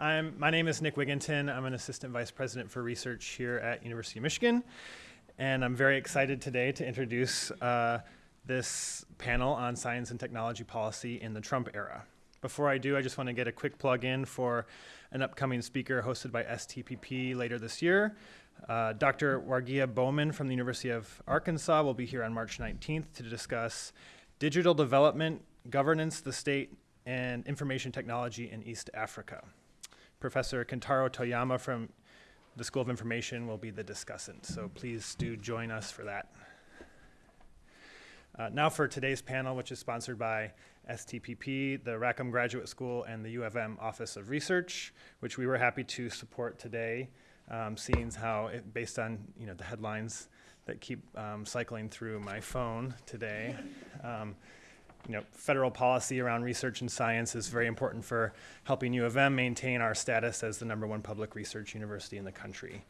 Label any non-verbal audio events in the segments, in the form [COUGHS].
I'm, my name is Nick Wigginton. I'm an assistant vice president for research here at University of Michigan. And I'm very excited today to introduce uh, this panel on science and technology policy in the Trump era. Before I do, I just want to get a quick plug in for an upcoming speaker hosted by STPP later this year. Uh, Dr. Warigia Bowman from the University of Arkansas will be here on March 19th to discuss digital development, governance, the state, and information technology in East Africa. Professor Kentaro Toyama from the School of Information will be the discussant, so please do join us for that. Uh, now for today's panel, which is sponsored by STPP, the Rackham Graduate School, and the U of M Office of Research, which we were happy to support today, um, seeing how, it, based on you know the headlines that keep um, cycling through my phone today, um, you know, federal policy around research and science is very important for helping U of M maintain our status as the number one public research university in the country.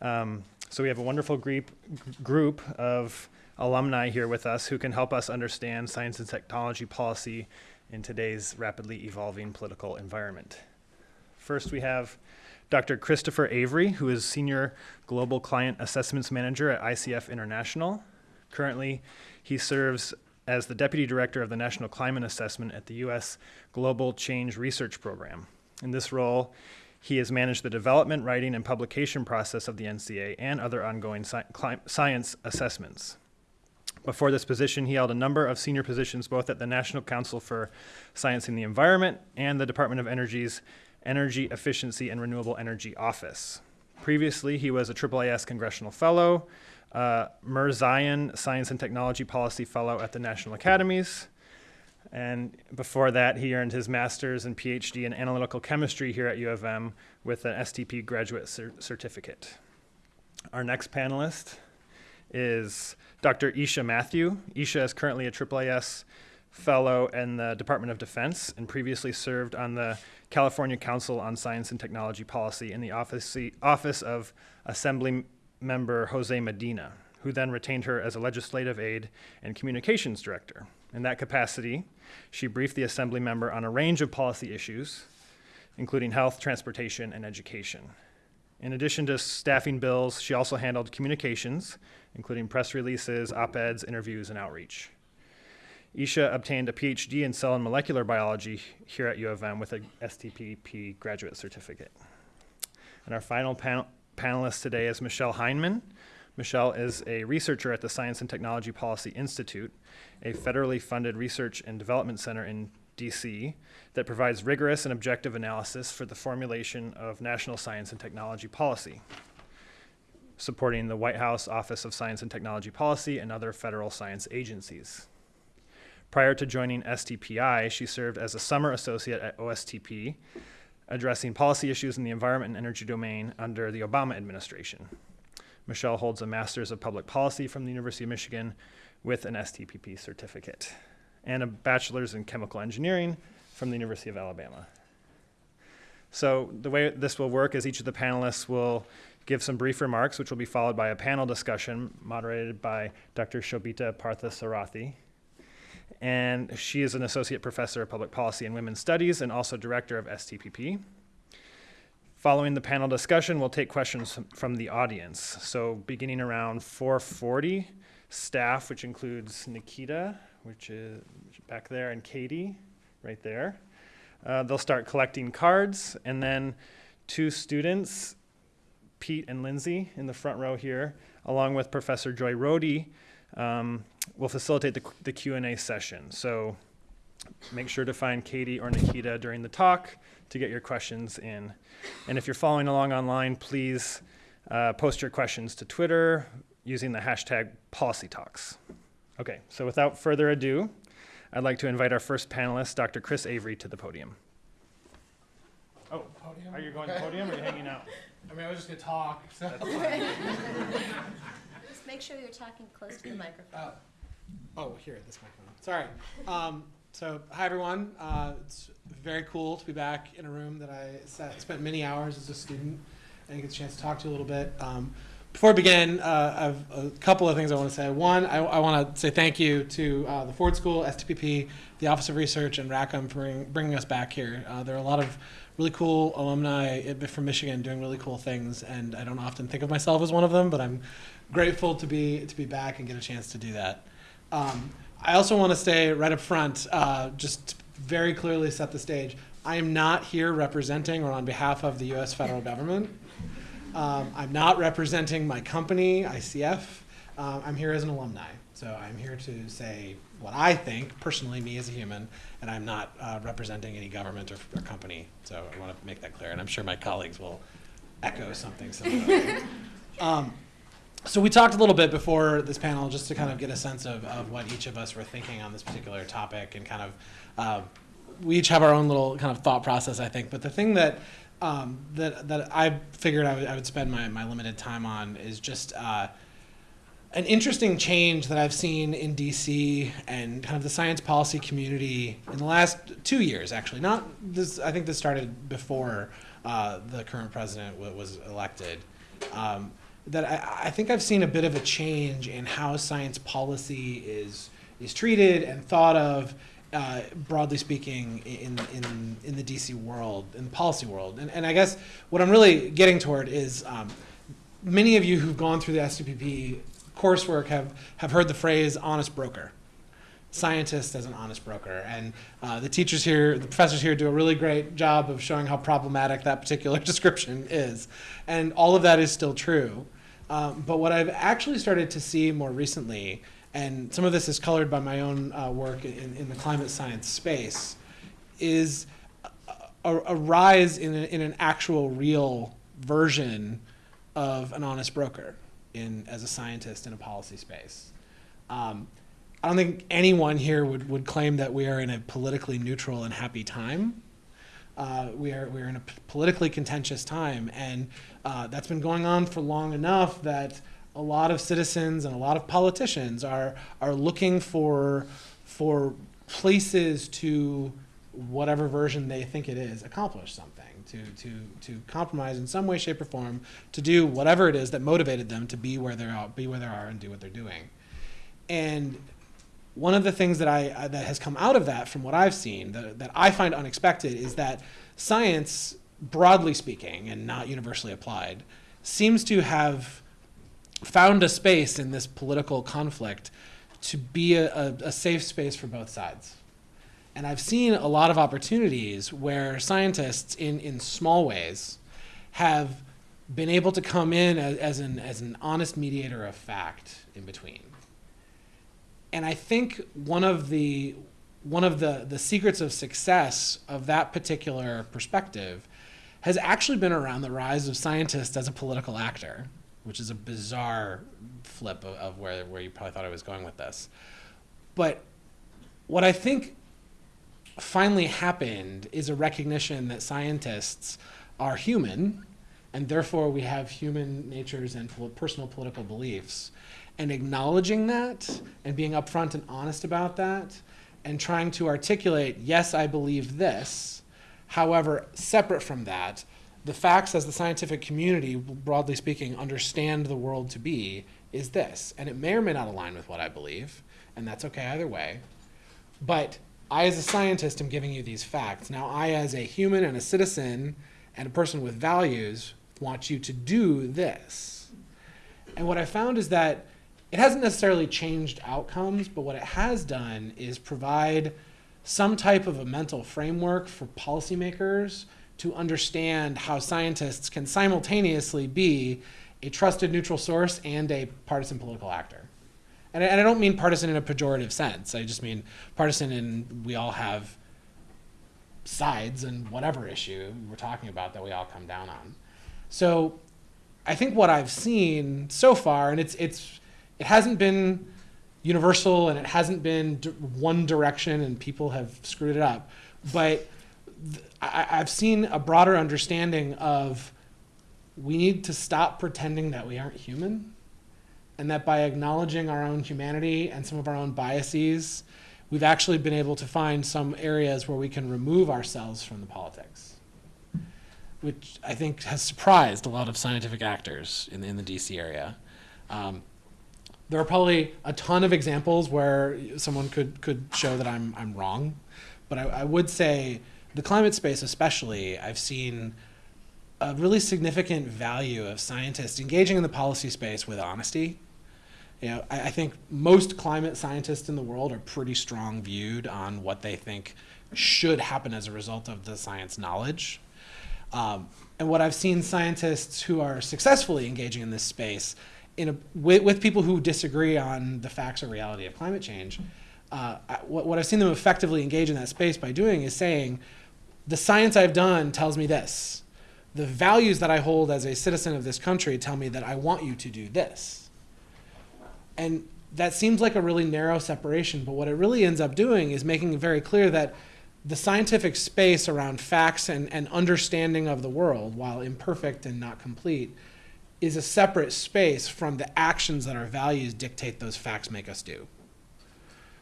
Um, so we have a wonderful group, group of alumni here with us who can help us understand science and technology policy in today's rapidly evolving political environment. First, we have Dr. Christopher Avery, who is Senior Global Client Assessments Manager at ICF International. Currently, he serves as the Deputy Director of the National Climate Assessment at the U.S. Global Change Research Program. In this role, he has managed the development, writing, and publication process of the NCA and other ongoing sci science assessments. Before this position, he held a number of senior positions both at the National Council for Science and the Environment and the Department of Energy's Energy Efficiency and Renewable Energy Office. Previously, he was a AAAS Congressional Fellow, uh, Science and Technology Policy Fellow at the National Academies. And before that, he earned his master's and PhD in analytical chemistry here at U of M with an STP graduate cer certificate. Our next panelist is Dr. Isha Matthew. Isha is currently a AAAS fellow in the Department of Defense and previously served on the California Council on Science and Technology Policy in the office, office of Assembly member Jose Medina, who then retained her as a legislative aide and communications director. In that capacity, she briefed the assembly member on a range of policy issues, including health, transportation, and education. In addition to staffing bills, she also handled communications, including press releases, op-eds, interviews, and outreach. Isha obtained a PhD in cell and molecular biology here at U of M with a STPP graduate certificate. And our final panel, panelist today is Michelle Heineman. Michelle is a researcher at the Science and Technology Policy Institute, a federally funded research and development center in DC that provides rigorous and objective analysis for the formulation of national science and technology policy, supporting the White House Office of Science and Technology Policy and other federal science agencies. Prior to joining STPI, she served as a summer associate at OSTP, addressing policy issues in the environment and energy domain under the Obama administration. Michelle holds a Master's of Public Policy from the University of Michigan with an STPP certificate and a Bachelor's in Chemical Engineering from the University of Alabama. So the way this will work is each of the panelists will give some brief remarks, which will be followed by a panel discussion moderated by Dr. Shobita Parthasarathy, and she is an associate professor of public policy and women's studies and also director of STPP. Following the panel discussion, we'll take questions from the audience. So beginning around 440, staff, which includes Nikita, which is back there, and Katie, right there. Uh, they'll start collecting cards, and then two students, Pete and Lindsay, in the front row here, along with Professor Joy Rohde, um, will facilitate the, the Q&A session. So make sure to find Katie or Nikita during the talk to get your questions in. And if you're following along online, please uh, post your questions to Twitter using the hashtag PolicyTalks. Okay, so without further ado, I'd like to invite our first panelist, Dr. Chris Avery, to the podium. Oh, podium? are you going to podium or are you hanging out? [LAUGHS] I mean, I was just going to talk. So. [LAUGHS] Just make sure you're talking close to the microphone. Uh, oh, here, at this microphone. Sorry. Um, so, hi everyone. Uh, it's very cool to be back in a room that I sat, spent many hours as a student and get a chance to talk to you a little bit. Um, before I begin, uh, I have a couple of things I want to say. One, I, I want to say thank you to uh, the Ford School, STPP, the Office of Research, and Rackham for bring, bringing us back here. Uh, there are a lot of really cool alumni from Michigan doing really cool things, and I don't often think of myself as one of them, but I'm grateful to be to be back and get a chance to do that. Um, I also want to stay right up front, uh, just very clearly set the stage. I am not here representing or on behalf of the U.S. federal government. Um, I'm not representing my company, ICF. Um, I'm here as an alumni. So I'm here to say what I think, personally, me as a human, and I'm not uh, representing any government or, or company. So I want to make that clear, and I'm sure my colleagues will echo something similar. [LAUGHS] um, so we talked a little bit before this panel just to kind of get a sense of, of what each of us were thinking on this particular topic and kind of uh, we each have our own little kind of thought process, I think. But the thing that um, that that I figured I would, I would spend my, my limited time on is just uh, an interesting change that I've seen in DC and kind of the science policy community in the last two years. Actually, not this. I think this started before uh, the current president was elected. Um, that I, I think I've seen a bit of a change in how science policy is is treated and thought of uh, broadly speaking, in, in, in the DC world, in the policy world. And, and I guess what I'm really getting toward is um, many of you who've gone through the STPP coursework have, have heard the phrase honest broker. Scientist as an honest broker. And uh, the teachers here, the professors here do a really great job of showing how problematic that particular [LAUGHS] description is. And all of that is still true. Um, but what I've actually started to see more recently and some of this is colored by my own uh, work in, in, the climate science space, is a, a rise in, a, in an actual real version of an honest broker in as a scientist in a policy space. Um, I don't think anyone here would, would claim that we are in a politically neutral and happy time. Uh, we are we are in a politically contentious time, and uh, that's been going on for long enough that a lot of citizens and a lot of politicians are are looking for for places to whatever version they think it is accomplish something to to to compromise in some way shape or form to do whatever it is that motivated them to be where they are be where they are and do what they're doing. And one of the things that I uh, that has come out of that from what I've seen that, that I find unexpected is that science broadly speaking and not universally applied seems to have found a space in this political conflict to be a, a, a, safe space for both sides. And I've seen a lot of opportunities where scientists, in, in small ways, have been able to come in as, as, an, as an honest mediator of fact in between. And I think one of the one of the, the secrets of success of that particular perspective has actually been around the rise of scientists as a political actor which is a bizarre flip of, of, where, where you probably thought I was going with this. But what I think finally happened is a recognition that scientists are human, and therefore we have human natures and personal political beliefs. And acknowledging that and being upfront and honest about that and trying to articulate, yes, I believe this. However, separate from that, the facts as the scientific community, broadly speaking, understand the world to be is this. And it may or may not align with what I believe, and that's okay either way. But I, as a scientist, am giving you these facts. Now, I, as a human and a citizen and a person with values, want you to do this. And what I found is that it hasn't necessarily changed outcomes, but what it has done is provide some type of a mental framework for policymakers to understand how scientists can simultaneously be a trusted neutral source and a partisan political actor. And I, and I don't mean partisan in a pejorative sense. I just mean partisan in we all have sides and whatever issue we're talking about that we all come down on. So I think what I've seen so far, and it's it's it hasn't been universal and it hasn't been one direction and people have screwed it up, but I, I've seen a broader understanding of we need to stop pretending that we aren't human and that by acknowledging our own humanity and some of our own biases, we've actually been able to find some areas where we can remove ourselves from the politics. which I think has surprised a lot of scientific actors in, in the DC area. Um, there are probably a ton of examples where someone could, could show that I'm, I'm wrong, but I, I would say the climate space, especially, I've seen a really significant value of scientists engaging in the policy space with honesty. You know, I, I think most climate scientists in the world are pretty strong viewed on what they think should happen as a result of the science knowledge. Um, and what I've seen scientists who are successfully engaging in this space in a, with, with people who disagree on the facts or reality of climate change, uh, I- what, what I've seen them effectively engage in that space by doing is saying, the science I've done tells me this. The values that I hold as a citizen of this country tell me that I want you to do this. And that seems like a really narrow separation, but what it really ends up doing is making it very clear that the scientific space around facts and, and understanding of the world, while imperfect and not complete, is a separate space from the actions that our values dictate those facts make us do.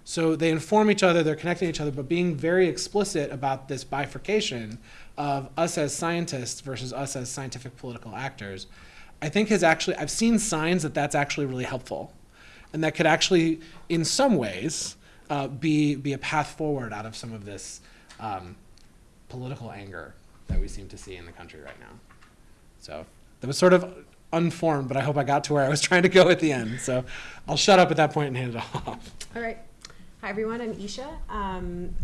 So they inform each other, they're connecting each other, but being very explicit about this bifurcation of us as scientists versus us as scientific political actors, I think has actually, I've seen signs that that's actually really helpful. And that could actually, in some ways, uh, be, be a path forward out of some of this um, political anger that we seem to see in the country right now. So that was sort of unformed, but I hope I got to where I was [LAUGHS] trying to go at the end. So I'll shut up at that point and hand it off. All right. Hi, everyone. I'm Isha. Um,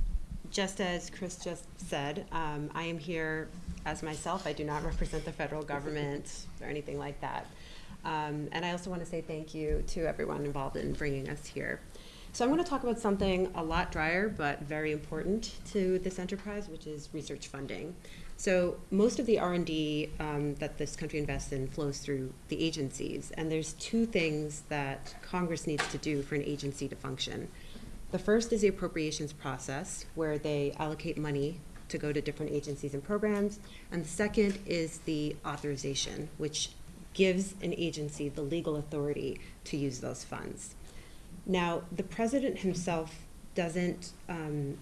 just as Chris just said, um, I am here as myself. I do not represent the federal government or anything like that. Um, and I also want to say thank you to everyone involved in bringing us here. So I'm going to talk about something a lot drier but very important to this enterprise, which is research funding. So most of the R&D um, that this country invests in flows through the agencies, and there's two things that Congress needs to do for an agency to function. The first is the appropriations process, where they allocate money to go to different agencies and programs, and the second is the authorization, which gives an agency the legal authority to use those funds. Now, the president himself doesn't um,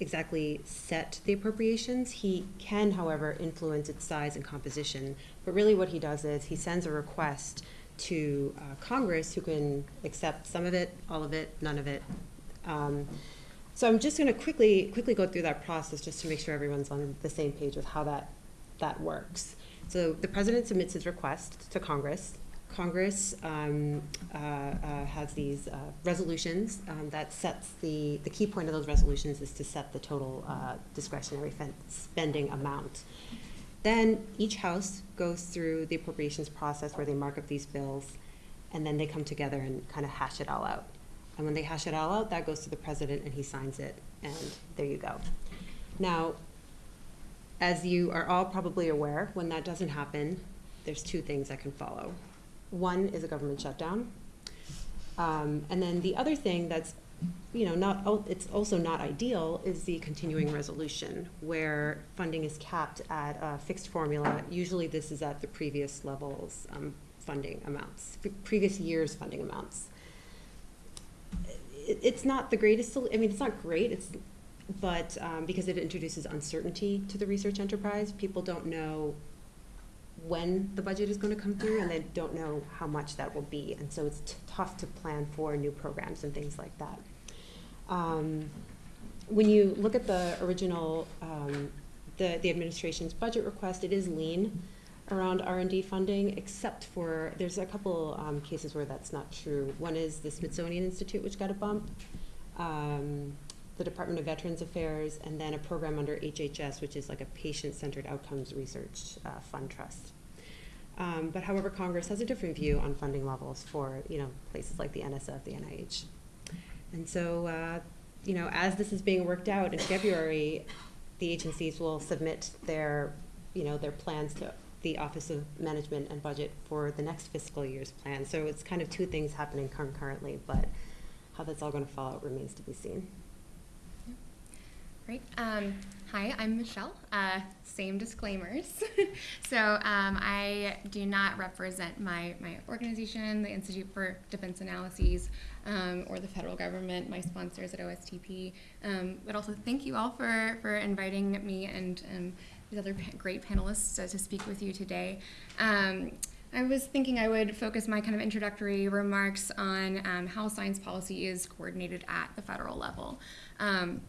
exactly set the appropriations. He can, however, influence its size and composition. But really, what he does is he sends a request to uh, Congress, who can accept some of it, all of it, none of it. Um, so I'm just going to quickly quickly go through that process just to make sure everyone's on the same page with how that that works. So the president submits his request to Congress. Congress um, uh, uh, has these uh, resolutions um, that sets the, the key point of those resolutions is to set the total uh, discretionary spending amount. Then each house goes through the appropriations process where they mark up these bills, and then they come together and kind of hash it all out. And when they hash it all out, that goes to the president and he signs it, and there you go. Now, as you are all probably aware, when that doesn't happen, there's two things that can follow. One is a government shutdown. Um, and then the other thing that's, you know, not it's also not ideal is the continuing resolution where funding is capped at a fixed formula. Usually this is at the previous levels, um, funding amounts, previous year's funding amounts. It, it's not the greatest, I mean, it's not great, it's, but, um, because it introduces uncertainty to the research enterprise, people don't know when the budget is going to come through, and they don't know how much that will be, and so it's tough to plan for new programs and things like that. Um, when you look at the original, um, the the administration's budget request, it is lean around R and D funding, except for there's a couple um, cases where that's not true. One is the Smithsonian Institute, which got a bump. The Department of Veterans Affairs, and then a program under HHS, which is like a patient-centered outcomes research uh, fund trust. Um, but however, Congress has a different view on funding levels for you know places like the NSF, the NIH, and so uh, you know as this is being worked out in February, the agencies will submit their you know their plans to the Office of Management and Budget for the next fiscal year's plan. So it's kind of two things happening concurrently, but how that's all going to fall out remains to be seen. Great. Um, hi, I'm Michelle. Uh, same disclaimers. [LAUGHS] so um, I do not represent my, my organization, the Institute for Defense Analyses, um, or the federal government, my sponsors at OSTP. Um, but also thank you all for, for inviting me and um, these other great panelists uh, to speak with you today. Um, I was thinking I would focus my kind of introductory remarks on um, how science policy is coordinated at the federal level. Um,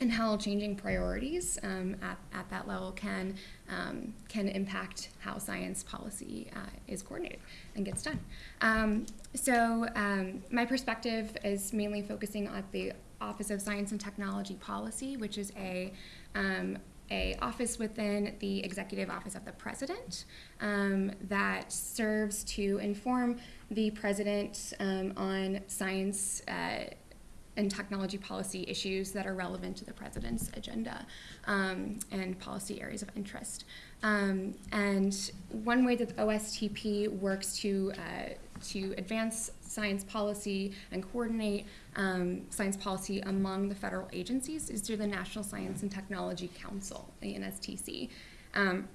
and how changing priorities um, at, at that level can um, can impact how science policy uh, is coordinated and gets done. Um, so um, my perspective is mainly focusing on the Office of Science and Technology Policy, which is a um, a office within the Executive Office of the President um, that serves to inform the President um, on science uh, and technology policy issues that are relevant to the president's agenda um, and policy areas of interest. Um, and one way that the OSTP works to uh, to advance science policy and coordinate um, science policy among the federal agencies is through the National Science and Technology Council, the NSTC. Um,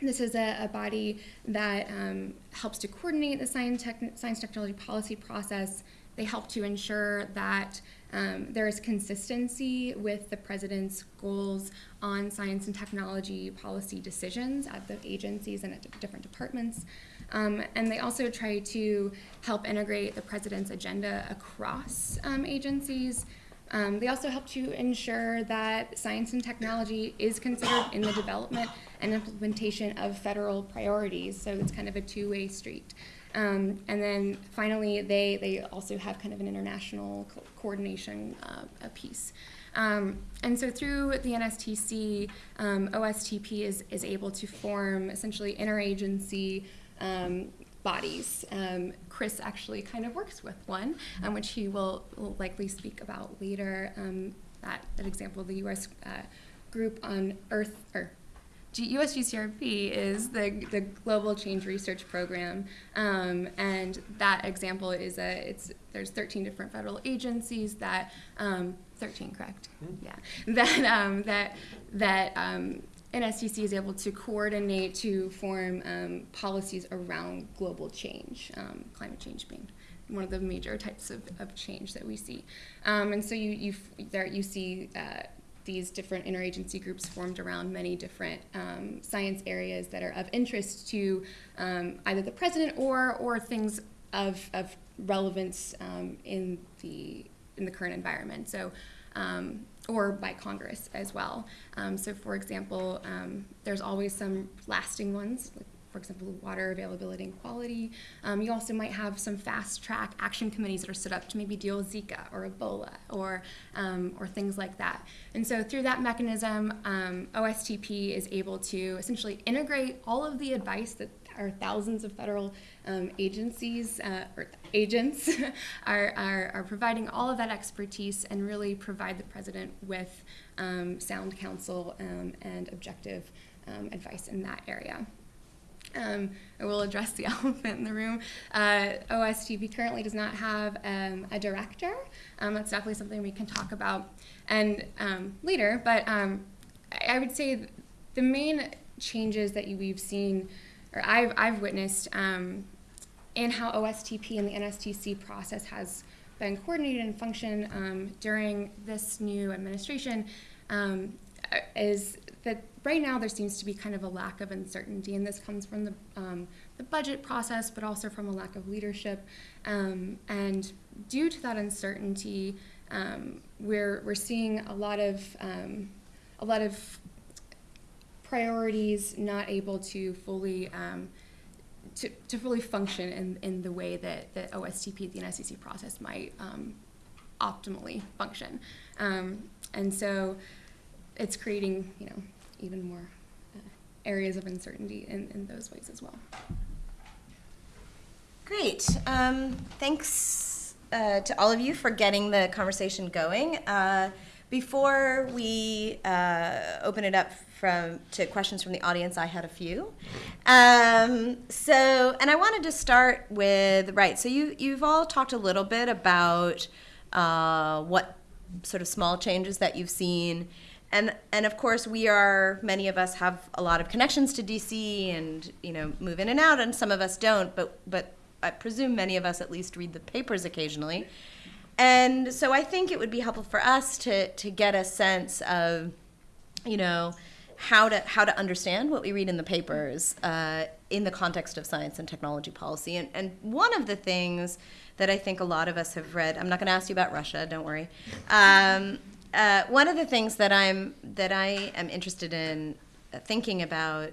this is a, a body that um, helps to coordinate the science, tech, science technology policy process. They help to ensure that um, there is consistency with the president's goals on science and technology policy decisions at the agencies and at different departments. Um, and they also try to help integrate the president's agenda across um, agencies. Um, they also help to ensure that science and technology is considered in the development and implementation of federal priorities. So it's kind of a two-way street. Um, and then finally, they, they also have kind of an international co- coordination uh, a piece. Um, and so through the NSTC, um, OSTP is, is able to form essentially interagency um, bodies. Um, Chris actually kind of works with one, um, which he will, will likely speak about later. That, that example, the U.S. Uh, group on Earth, or USGCRP is the, the Global Change Research Program, um, and that example is a it's there's 13 different federal agencies that um, 13 correct? Yeah. [LAUGHS] That um, that that um, NSTC is able to coordinate to form um, policies around global change, um, climate change being one of the major types of, of change that we see, um, and so you you f- there you see. Uh, these different interagency groups formed around many different um, science areas that are of interest to um, either the president or or things of, of relevance um, in the in the current environment. So. Um, or by Congress as well. Um, so, for example, um, there's always some lasting ones, like for example, water availability and quality. Um, you also might have some fast track action committees that are set up to maybe deal with Zika or Ebola or, um, or things like that. And so through that mechanism, um, OSTP is able to essentially integrate all of the advice that our thousands of federal um, agencies uh, or agents [LAUGHS] are, are, are providing all of that expertise and really provide the president with um, sound counsel um, and objective um, advice in that area. Um, I will address the [LAUGHS] elephant in the room. Uh, OSTP currently does not have um, a director. Um, that's definitely something we can talk about and um, later. But um, I would say the main changes that you, we've seen, or I've, I've witnessed, in how OSTP and the NSTC process has been coordinated and function um, during this new administration um, is that right now there seems to be kind of a lack of uncertainty, and this comes from the, um, the budget process, but also from a lack of leadership. Um, and due to that uncertainty, um, we're, we're seeing a lot of um, a lot of priorities not able to fully um, to, to fully function in, in the way that the OSTP, the NSTC process might um, optimally function. And so it's creating, you know, even more uh, areas of uncertainty in, in those ways as well. Great. Um, thanks uh, to all of you for getting the conversation going. Uh, before we uh, open it up from to questions from the audience, I had a few. Um, so, and I wanted to start with right. So you you've all talked a little bit about uh, what sort of small changes that you've seen. And, and of course, we are, many of us have a lot of connections to DC and, you know, move in and out, and some of us don't, but, but I presume many of us at least read the papers occasionally. And so I think it would be helpful for us to, to get a sense of, you know, how to how to understand what we read in the papers uh, in the context of science and technology policy. And, and one of the things that I think a lot of us have read. I'm not going to ask you about Russia. Don't worry. Um, uh, one of the things that I'm that I am interested in thinking about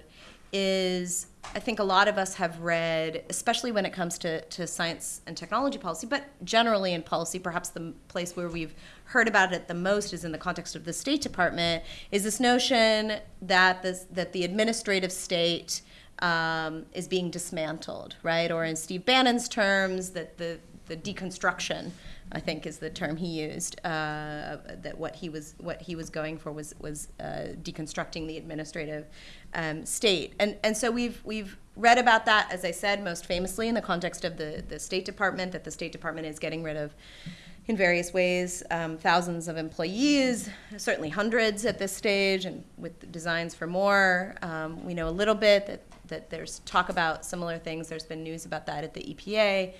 is I think a lot of us have read, especially when it comes to, to science and technology policy, but generally in policy, perhaps the place where we've heard about it the most is in the context of the State Department, is this notion that this, that the administrative state um, is being dismantled, right? Or in Steve Bannon's terms, that the, the deconstruction I think is the term he used. Uh, that what he was what he was going for was was uh, deconstructing the administrative um, state, and and so we've we've read about that, as I said, most famously in the context of the the State Department. That the State Department is getting rid of. In various ways, um, thousands of employees, certainly hundreds at this stage, and with designs for more. Um, we know a little bit that, that there's talk about similar things. There's been news about that at the EPA.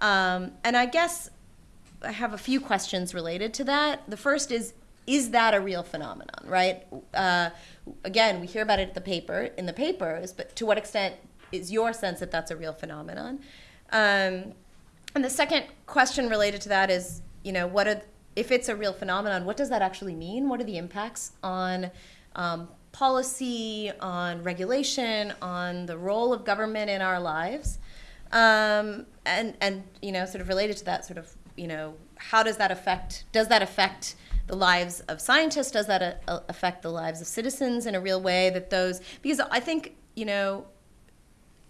Um, and I guess I have a few questions related to that. The first is, is that a real phenomenon, right? Uh, again, we hear about it at the paper, in the papers, but to what extent is your sense that that's a real phenomenon? Um, and the second question related to that is, you know, what are, if it's a real phenomenon, what does that actually mean? What are the impacts on um, policy, on regulation, on the role of government in our lives? Um, and, and, you know, sort of related to that, sort of you know, how does that affect, does that affect the lives of scientists? Does that uh, affect the lives of citizens in a real way that those, because I think, you know,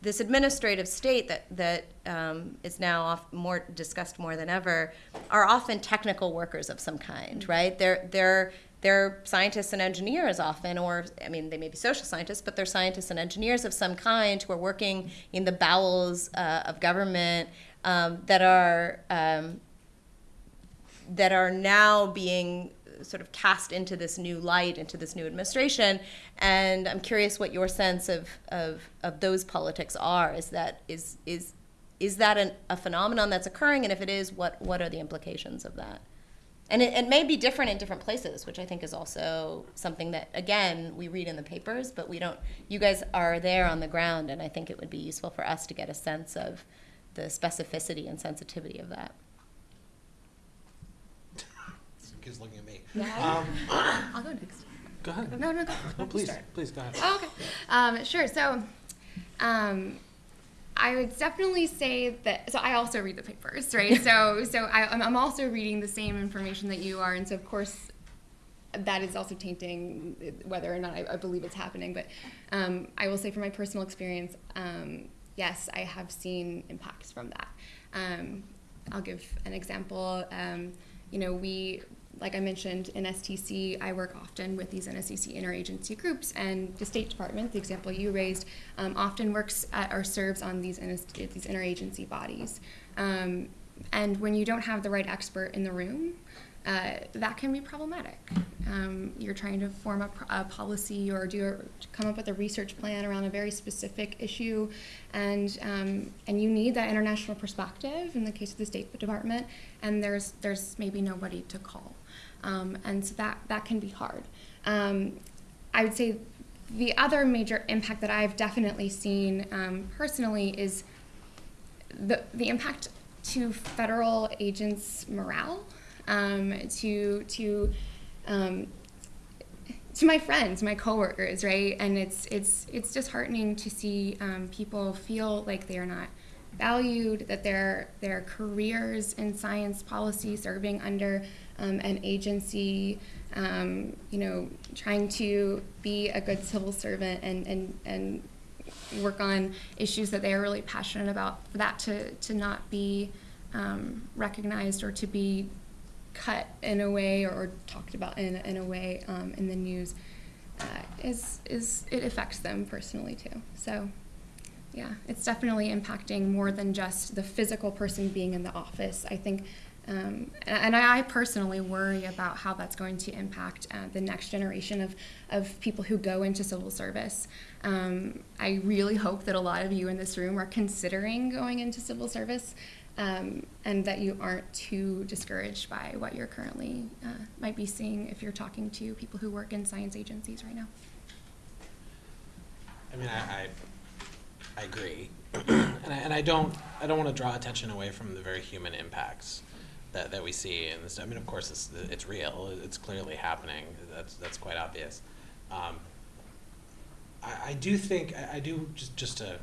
this administrative state that, that um, is now off, more discussed more than ever are often technical workers of some kind, right? They're, they're, they're scientists and engineers often, or I mean, they may be social scientists, but they're scientists and engineers of some kind who are working in the bowels uh, of government um, that are um, that are now being sort of cast into this new light, into this new administration. And I'm curious what your sense of, of, of those politics are. Is that is is is that an, a phenomenon that's occurring? And if it is, what what are the implications of that? And it, it may be different in different places, which I think is also something that again we read in the papers, but we don't. You guys are there on the ground, and I think it would be useful for us to get a sense of the specificity and sensitivity of that. Kids looking at me. Yeah. Um, [COUGHS] I'll go next. go ahead. No, no, go. No, please, please go ahead. Oh, okay. Um, sure. So, um, I would definitely say that. So I also read the papers, right? [LAUGHS] so, so I, I'm I'm also reading the same information that you are, and so of course, that is also tainting whether or not I, I believe it's happening. But um, I will say, from my personal experience, um, yes, I have seen impacts from that. Um, I'll give an example. Um, you know, we like I mentioned in STC, I work often with these NSTC interagency groups, and the State Department, the example you raised, um, often works at, or serves on these these interagency bodies. Um, and when you don't have the right expert in the room, uh, that can be problematic. Um, you're trying to form a, a, policy or do a, come up with a research plan around a very specific issue, and um, and you need that international perspective in the case of the State Department, and there's there's maybe nobody to call, um, and so that that can be hard. Um, I would say the other major impact that I've definitely seen um, personally is the the impact to federal agents' morale um, to to um, to my friends, my coworkers, right? And it's it's it's disheartening to see um, people feel like they are not valued, that their their careers in science policy, serving under um, an agency, um, you know, trying to be a good civil servant and and and work on issues that they are really passionate about, for that to to not be um, recognized or to be cut in a way or, talked about in, in a way um, in the news uh, is is it affects them personally too. So yeah, it's definitely impacting more than just the physical person being in the office. I think. Um, and, I personally worry about how that's going to impact uh, the next generation of, of people who go into civil service. Um, I really hope that a lot of you in this room are considering going into civil service um, and that you aren't too discouraged by what you're currently uh, might be seeing if you're talking to people who work in science agencies right now. I mean, I, I, I agree, [CLEARS THROAT] and I, and I don't, I don't want to draw attention away from the very human impacts that, that we see in this. I mean, of course, it's, it's real. It's clearly happening. That's that's quite obvious. Um, I, I do think I, I do just just a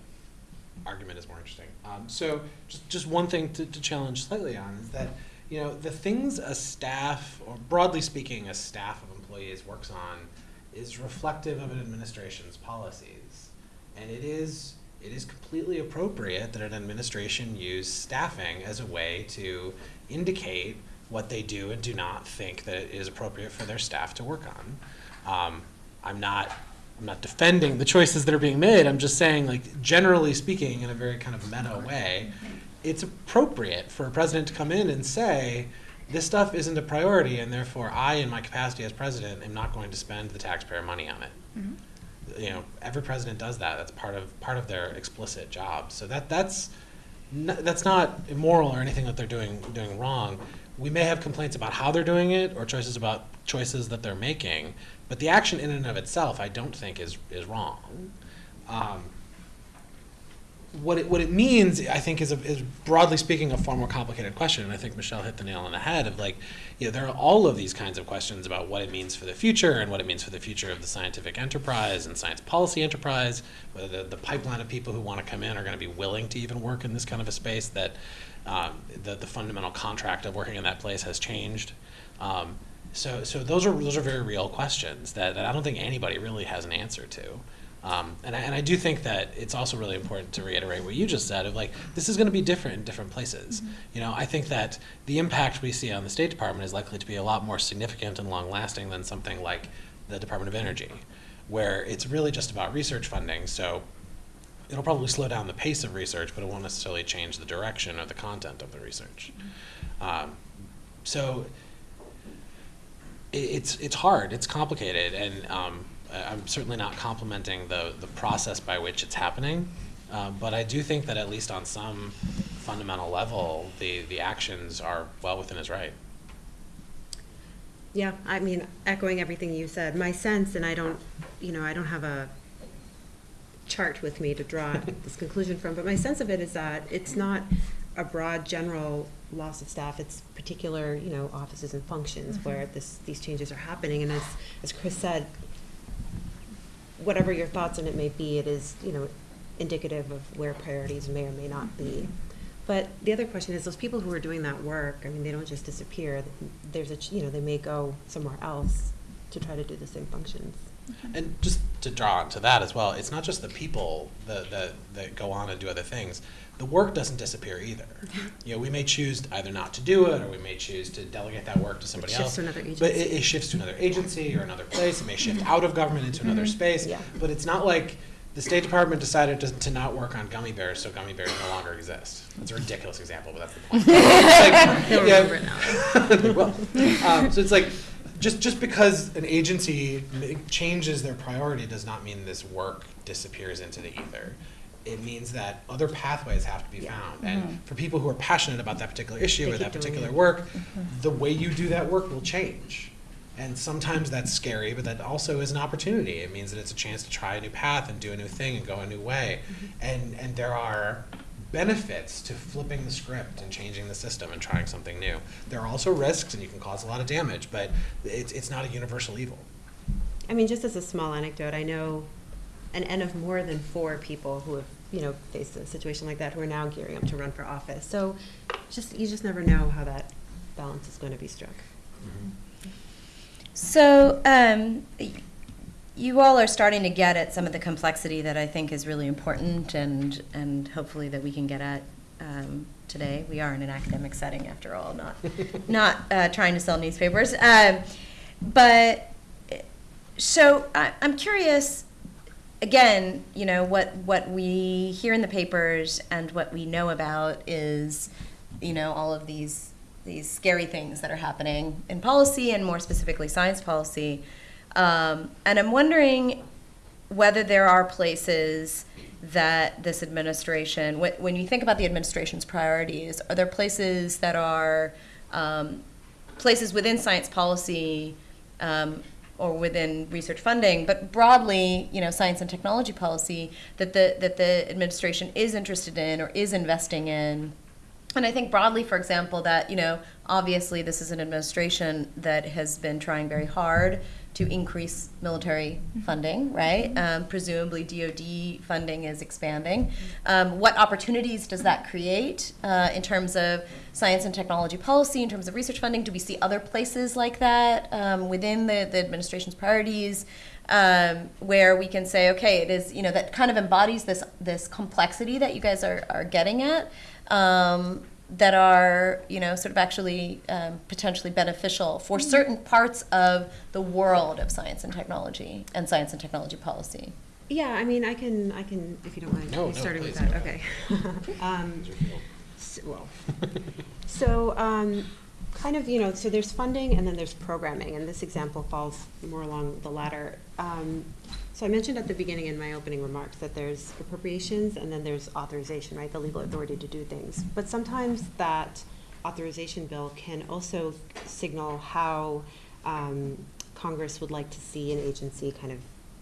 argument is more interesting. Um, so just just one thing to, to challenge slightly on is that you know the things a staff or broadly speaking a staff of employees works on is reflective of an administration's policies, and it is it is completely appropriate that an administration use staffing as a way to indicate what they do and do not think that it is appropriate for their staff to work on. Um, I'm not I'm not defending the choices that are being made. I'm just saying, like generally speaking, in a very kind of meta way, it's appropriate for a president to come in and say, this stuff isn't a priority, and therefore I, in my capacity as president, am not going to spend the taxpayer money on it. You know, every president does that. That's part of part of their explicit job. So that that's n- that's not immoral or anything that they're doing doing wrong. We may have complaints about how they're doing it or choices about choices that they're making, but the action in and of itself, I don't think is is wrong. Um, what it, what it means, I think, is, a, is broadly speaking a far more complicated question. And I think Michelle hit the nail on the head of like, you know, there are all of these kinds of questions about what it means for the future and what it means for the future of the scientific enterprise and science policy enterprise. Whether the, the pipeline of people who want to come in are going to be willing to even work in this kind of a space that um, the, the fundamental contract of working in that place has changed. Um, so, so those are those are very real questions that, that I don't think anybody really has an answer to. Um, and, I, and I do think that it's also really important to reiterate what you just said of like this is going to be different in different places. You know, I think that the impact we see on the State Department is likely to be a lot more significant and long lasting than something like the Department of Energy, where it's really just about research funding. So it'll probably slow down the pace of research, but it won't necessarily change the direction or the content of the research. Um, so it, it's it's hard, it's complicated, and um, I'm certainly not complimenting the the process by which it's happening, um, but I do think that at least on some fundamental level, the the actions are well within his right. Yeah, I mean, echoing everything you said, my sense, and I don't, you know, I don't have a chart with me to draw [LAUGHS] this conclusion from, but my sense of it is that it's not a broad general loss of staff, it's particular, you know, offices and functions where this, these changes are happening, and as, as Chris said, whatever your thoughts on it may be, it is, you know, indicative of where priorities may or may not be. Mm-hmm. But the other question is, those people who are doing that work, I mean, they don't just disappear. There's a, you know, they may go somewhere else to try to do the same functions. And just to draw onto that as well, it's not just the people that, that, that go on and do other things. The work doesn't disappear either. [LAUGHS] You know, we may choose either not to do it, or we may choose to delegate that work to somebody else. to another But it, it shifts to another agency or another [LAUGHS] place. It may shift out of government into another space. Yeah. But it's not like the State Department decided to, to not work on gummy bears, so gummy bears no longer exist. That's a ridiculous example, but that's the point. [LAUGHS] Like, yeah, remember it now. they will. Um, so it's like, just, just because an agency changes their priority does not mean this work disappears into the ether. It means that other pathways have to be found. And for people who are passionate about that particular issue They or that particular work, the way you do that work will change. And sometimes that's scary, but that also is an opportunity. It means that it's a chance to try a new path and do a new thing and go a new way. And, and there are benefits to flipping the script and changing the system and trying something new. There are also risks and you can cause a lot of damage, but it's, it's not a universal evil. I mean, just as a small anecdote, I know an N of more than four people who have, you know, faced a situation like that who are now gearing up to run for office. So just, you just never know how that balance is going to be struck. So, um, y- you all are starting to get at some of the complexity that I think is really important and, and hopefully that we can get at, um, today. We are in an academic setting after all, not, [LAUGHS] not, uh, trying to sell newspapers. Um, but, so I, I'm curious, again, you know, what, what we hear in the papers and what we know about is, you know, all of these, these scary things that are happening in policy and more specifically science policy. Um, and I'm wondering whether there are places that this administration, wh- when you think about the administration's priorities, are there places that are um, places within science policy um, or within research funding, but broadly, you know, science and technology policy that the that the administration is interested in or is investing in. And I think broadly, for example, that, you know, obviously this is an administration that has been trying very hard to increase military funding, right? Um, presumably DoD funding is expanding. Um, what opportunities does that create uh, in terms of science and technology policy, in terms of research funding? Do we see other places like that um, within the, the administration's priorities? Um, where we can say, okay, it is, you know, that kind of embodies this this complexity that you guys are, are getting at um, that are, you know, sort of actually um, potentially beneficial for certain parts of the world of science and technology and science and technology policy. Yeah, I mean, I can, I can, if you don't mind, No, me no, starting with please. that, okay. [LAUGHS] [LAUGHS] Um, s- Well, so, um, kind of, you know, so there's funding and then there's programming, and this example falls more along the latter. Um, So I mentioned at the beginning in my opening remarks that there's appropriations and then there's authorization, right, the legal authority to do things. But sometimes that authorization bill can also signal how um, Congress would like to see an agency kind of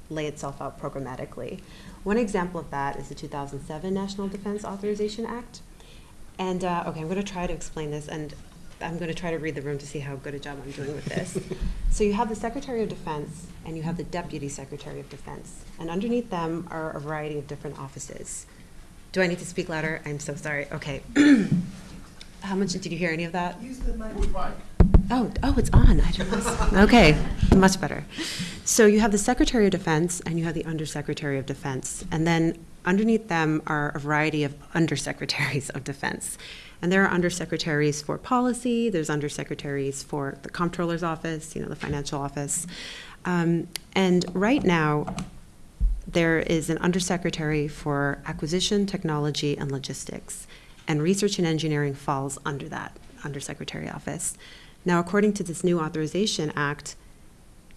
lay itself out programmatically. One example of that is the 2007 National Defense Authorization Act. And, uh, okay, I'm going to try to explain this, and I'm going to try to read the room to see how good a job I'm doing with this. [LAUGHS] so you have the Secretary of Defense and you have the Deputy Secretary of Defense, and underneath them are a variety of different offices. Do I need to speak louder? I'm so sorry. Okay. [CLEARS THROAT] how much did you hear any of that? Use the microphone. Oh, oh, it's on. I don't [LAUGHS] Okay, much better. So you have the Secretary of Defense and you have the Undersecretary of Defense. And then underneath them are a variety of undersecretaries of defense. And there are undersecretaries for policy, there's undersecretaries for the comptroller's office, you know, the financial office. Um, and right now, there is an undersecretary for acquisition, technology, and logistics. And research and engineering falls under that undersecretary office. Now, according to this new authorization act,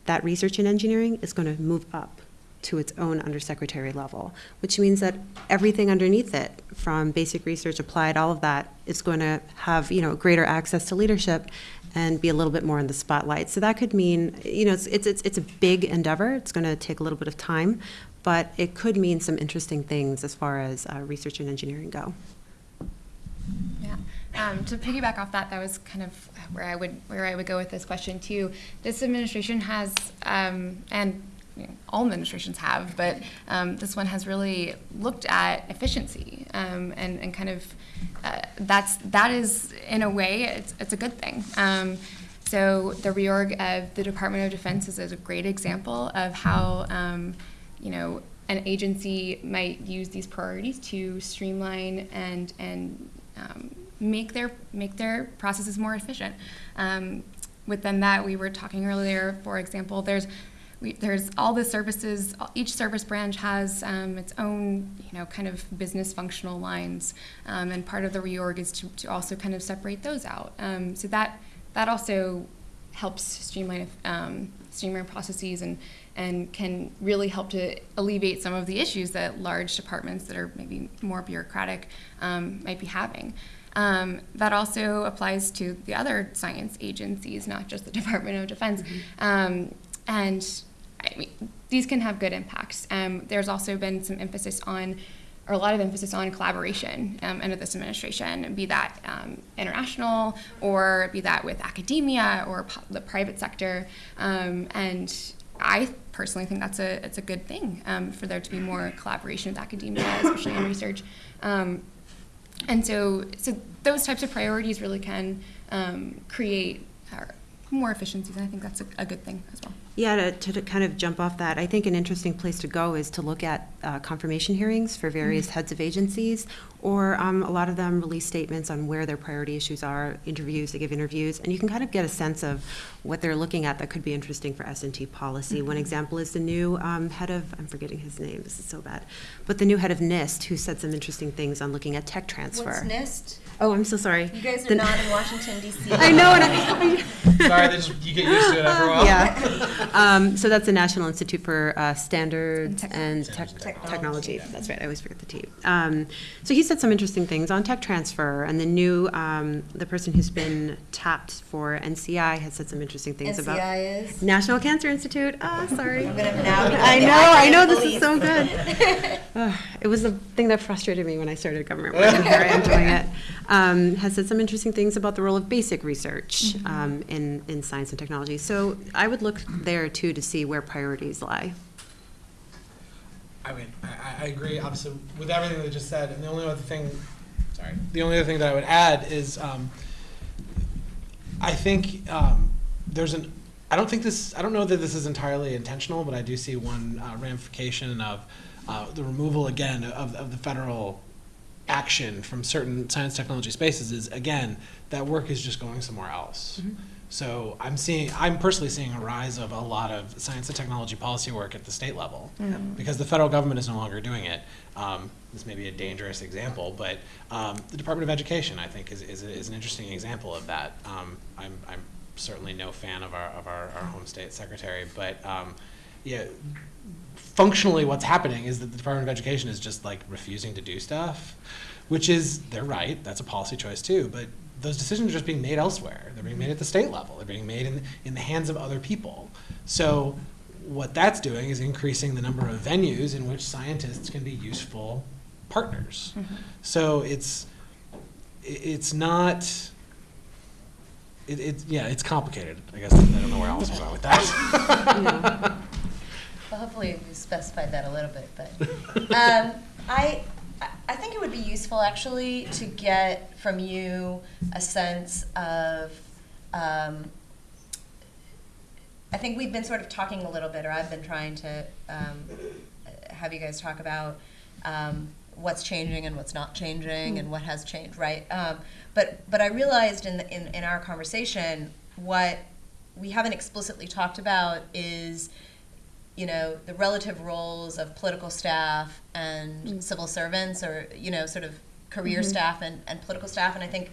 that research and engineering is going to move up to its own undersecretary level, which means that everything underneath it, from basic research, applied, all of that, is going to have, you know, greater access to leadership and be a little bit more in the spotlight. So that could mean, you know, it's, it's, it's it's a big endeavor. It's going to take a little bit of time, but it could mean some interesting things as far as uh, research and engineering go. Yeah. Um, to piggyback off that, that was kind of where I would where I would go with this question too. This administration has, um, and you know, all administrations have, but um, this one has really looked at efficiency um, and and kind of uh, that's that is in a way it's it's a good thing. Um, so the reorg of the Department of Defense is a great example of how um, you know an agency might use these priorities to streamline and and um, make their make their processes more efficient. Um, within that, we were talking earlier, for example, there's we, there's all the services. Each service branch has um, its own, you know, kind of business functional lines, um, and part of the reorg is to, to also kind of separate those out. Um, so that that also helps streamline um, streamline processes and and can really help to alleviate some of the issues that large departments that are maybe more bureaucratic um, might be having. Um, that also applies to the other science agencies, not just the [LAUGHS] Department of Defense. Um, and I mean, these can have good impacts. Um, there's also been some emphasis on, or a lot of emphasis on collaboration um, under this administration, be that um, international or be that with academia or the private sector. Um, and I personally think that's a it's a good thing um, for there to be more collaboration with academia, especially in research. Um, and so, so those types of priorities really can create uh, more efficiencies, and I think that's a, a good thing as well. Yeah, to, to, to kind of jump off that, I think an interesting place to go is to look at uh, confirmation hearings for various heads of agencies, or um, a lot of them release statements on where their priority issues are, interviews, they give interviews, and you can kind of get a sense of what they're looking at that could be interesting for S&T policy. One example is the new um, head of, I'm forgetting his name, this is so bad, but the new head of NIST, who said some interesting things on looking at tech transfer. What's NIST? Oh, I'm so sorry. You guys are The- not in Washington D.C. [LAUGHS] I know, and I, I [LAUGHS] Sorry, sorry, they just, you get used to it after a while. Yeah. [LAUGHS] Um, so that's the National Institute for uh, Standards And and Technology. Tech- Technology. Technology. That's right. I always forget the T. Um, so he said some interesting things on tech transfer, and the new um, the person who's been tapped for NCI has said some interesting things about NCI is. National Cancer Institute. Ah, sorry. I'm gonna now I know, I acronym know, this is so good. Ugh, It was the thing that frustrated me when I started government work, and here I am doing it. Um, Has said some interesting things about the role of basic research um, in, in science and technology. So I would look there too to see where priorities lie. I mean, I, I- I agree, obviously, with everything they just said, and the only other thing, sorry, the only other thing that I would add is, um, I think, um, there's an, I don't think this, I don't know that this is entirely intentional, but I do see one uh, ramification of, uh, the removal again of, of the federal action from certain science technology spaces is, again, that work is just going somewhere else. So I'm seeing, I'm personally seeing a rise of a lot of science and technology policy work at the state level because the federal government is no longer doing it. Um, this may be a dangerous example, but um, the Department of Education, I think, is, is, is an interesting example of that. Um, I'm, I'm certainly no fan of our, of our, our home state secretary, but um, yeah, functionally what's happening is that the Department of Education is just like refusing to do stuff, which is, they're right, that's a policy choice too, but those decisions are just being made elsewhere. They're being made at the state level. They're being made in, in the hands of other people. So what that's doing is increasing the number of venues in which scientists can be useful partners. Mm-hmm. So it's, it's not, it, it's, yeah, it's complicated. I guess I don't know where else I'm going with that. [LAUGHS] Hopefully we specified that a little bit, but, um, I, I- think it would be useful actually to get from you a sense of, um, I think we've been sort of talking a little bit, or I've been trying to, um, have you guys talk about, um, what's changing and what's not changing and what has changed, right? Um, but, but I realized in, the- in, in our conversation, what we haven't explicitly talked about is, you know, the relative roles of political staff and mm. civil servants or, you know, sort of career mm-hmm. staff and, and political staff. And I think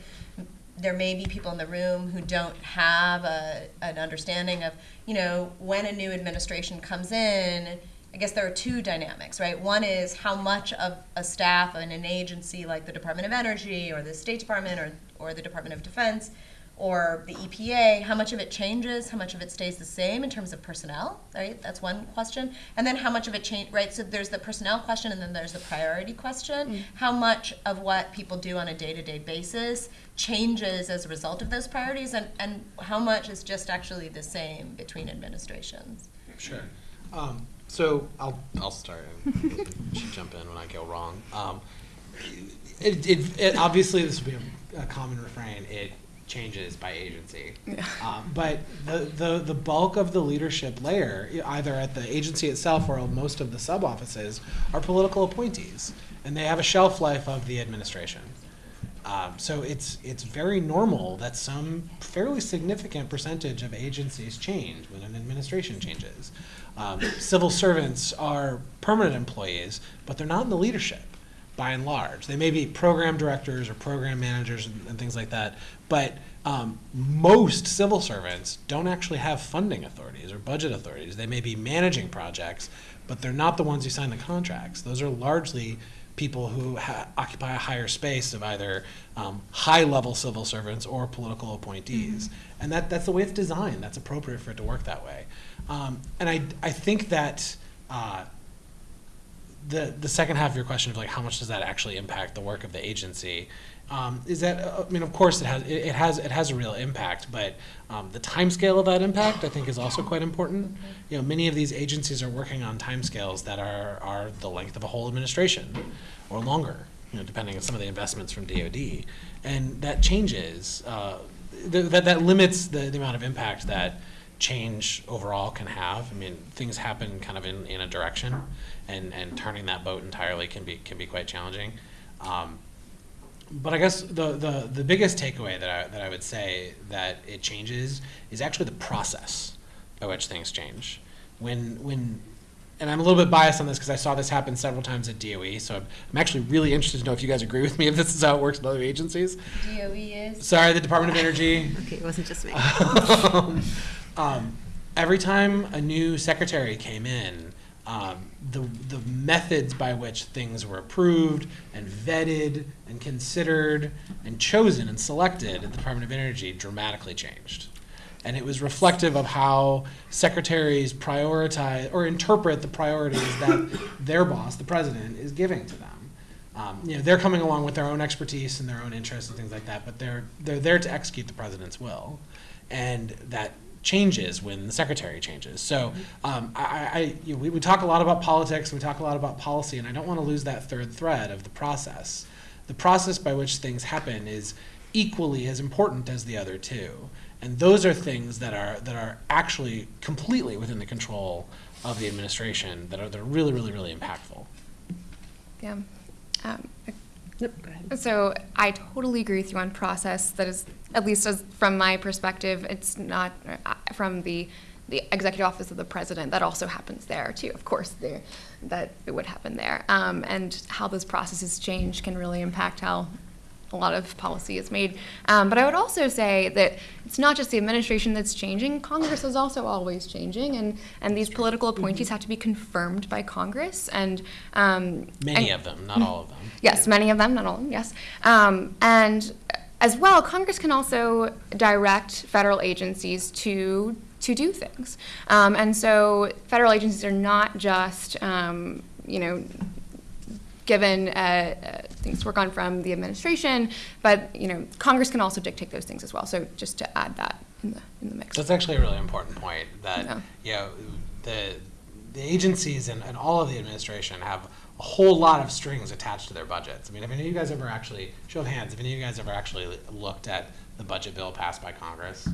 there may be people in the room who don't have a, an understanding of, you know, when a new administration comes in, I guess there are two dynamics, right? One is how much of a staff in an agency like the Department of Energy or the State Department or, or the Department of Defense or the EPA, how much of it changes, how much of it stays the same in terms of personnel, right? That's one question. And then how much of it change, right? So there's the personnel question and then there's the priority question. How much of what people do on a day-to-day basis changes as a result of those priorities and, and how much is just actually the same between administrations? Sure. Um, so I'll, I'll start and [LAUGHS] you should jump in when I go wrong. Um, it, it, it, obviously, this will be a, a common refrain. It changes by agency. Um, but the, the, the bulk of the leadership layer, either at the agency itself or most of the sub offices, are political appointees. And they have a shelf life of the administration. Um, so it's it's very normal that some fairly significant percentage of agencies change when an administration changes. Um, civil servants are permanent employees, but they're not in the leadership by and large. They may be program directors or program managers and, and things like that, but um, most civil servants don't actually have funding authorities or budget authorities. They may be managing projects, but they're not the ones who sign the contracts. Those are largely people who ha- occupy a higher space of either um, high-level civil servants or political appointees, and that that's the way it's designed. That's appropriate for it to work that way. Um, and I I think that. Uh, the the second half of your question of like how much does that actually impact the work of the agency um, is that uh, I mean of course it has it, has it has a real impact but um, the timescale of that impact I think is also quite important. You know many of these agencies are working on timescales that are are the length of a whole administration or longer you know depending on some of the investments from DoD and that changes uh, th- that that limits the, the amount of impact that change overall can have. I mean, things happen kind of in, in a direction, and, and turning that boat entirely can be can be quite challenging. Um, but I guess the, the, the biggest takeaway that I, that I would say that it changes is actually the process by which things change. When when and I'm a little bit biased on this because I saw this happen several times at DOE, so I'm, I'm actually really interested to know if you guys agree with me if this is how it works in other agencies. DOE is. Sorry, the Department of Energy. [LAUGHS] Okay, it wasn't just me. [LAUGHS] um, every time a new secretary came in, um, the the methods by which things were approved and vetted and considered and chosen and selected at the Department of Energy dramatically changed. And it was reflective of how secretaries prioritize or interpret the priorities that [COUGHS] their boss, the president, is giving to them. Um, you know, they're coming along with their own expertise and their own interests and things like that, but they're they're there to execute the president's will, and that changes when the secretary changes. So um, I, I you know, we, we talk a lot about politics, we talk a lot about policy, and I don't want to lose that third thread of the process. The process by which things happen is equally as important as the other two, and those are things that are that are actually completely within the control of the administration that are that are really really really impactful. Yeah. Um, Nope, go ahead. So I totally agree with you on process. That is, at least as from my perspective, it's not uh, from the the executive office of the president. That also happens there too. Of course, there that it would happen there. Um, and how those processes change can really impact how a lot of policy is made. Um, but I would also say that it's not just the administration that's changing. Congress is also always changing, and and these political appointees have to be confirmed by Congress. And um, Many and- of them, not all of them. Yes, many of them, not all of them, yes. Um, and as well, Congress can also direct federal agencies to to do things. Um, and so federal agencies are not just, um, you know, given uh, uh, things to work on from the administration, but, you know, Congress can also dictate those things as well. So just to add that in the, in the mix. That's actually a really important point. That Yeah. you know, the the agencies and, and all of the administration have a whole lot of strings attached to their budgets. I mean, have any of you guys ever actually show of hands? Have any of you guys ever actually looked at the budget bill passed by Congress?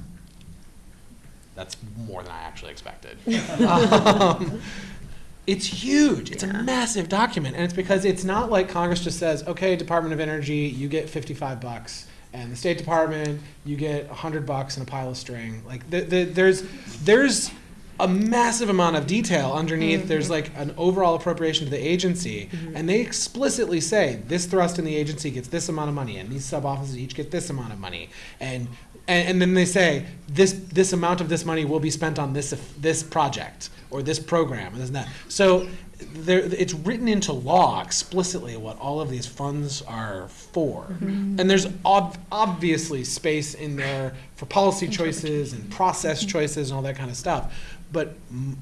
That's more than I actually expected. [LAUGHS] um, it's huge. It's a massive document, and it's because it's not like Congress just says, "Okay, Department of Energy, you get fifty-five bucks," and the State Department, you get hundred bucks and a pile of string. Like, the, the, there's there's a massive amount of detail underneath. Mm-hmm. There's like an overall appropriation to the agency, mm-hmm. and they explicitly say this thrust in the agency gets this amount of money, and these sub offices each get this amount of money, and and, and then they say this this amount of this money will be spent on this this project or this program and this and that. So there, it's written into law explicitly what all of these funds are for, mm-hmm. and there's ob- obviously space in there for policy choices. and process choices and all that kind of stuff. But m-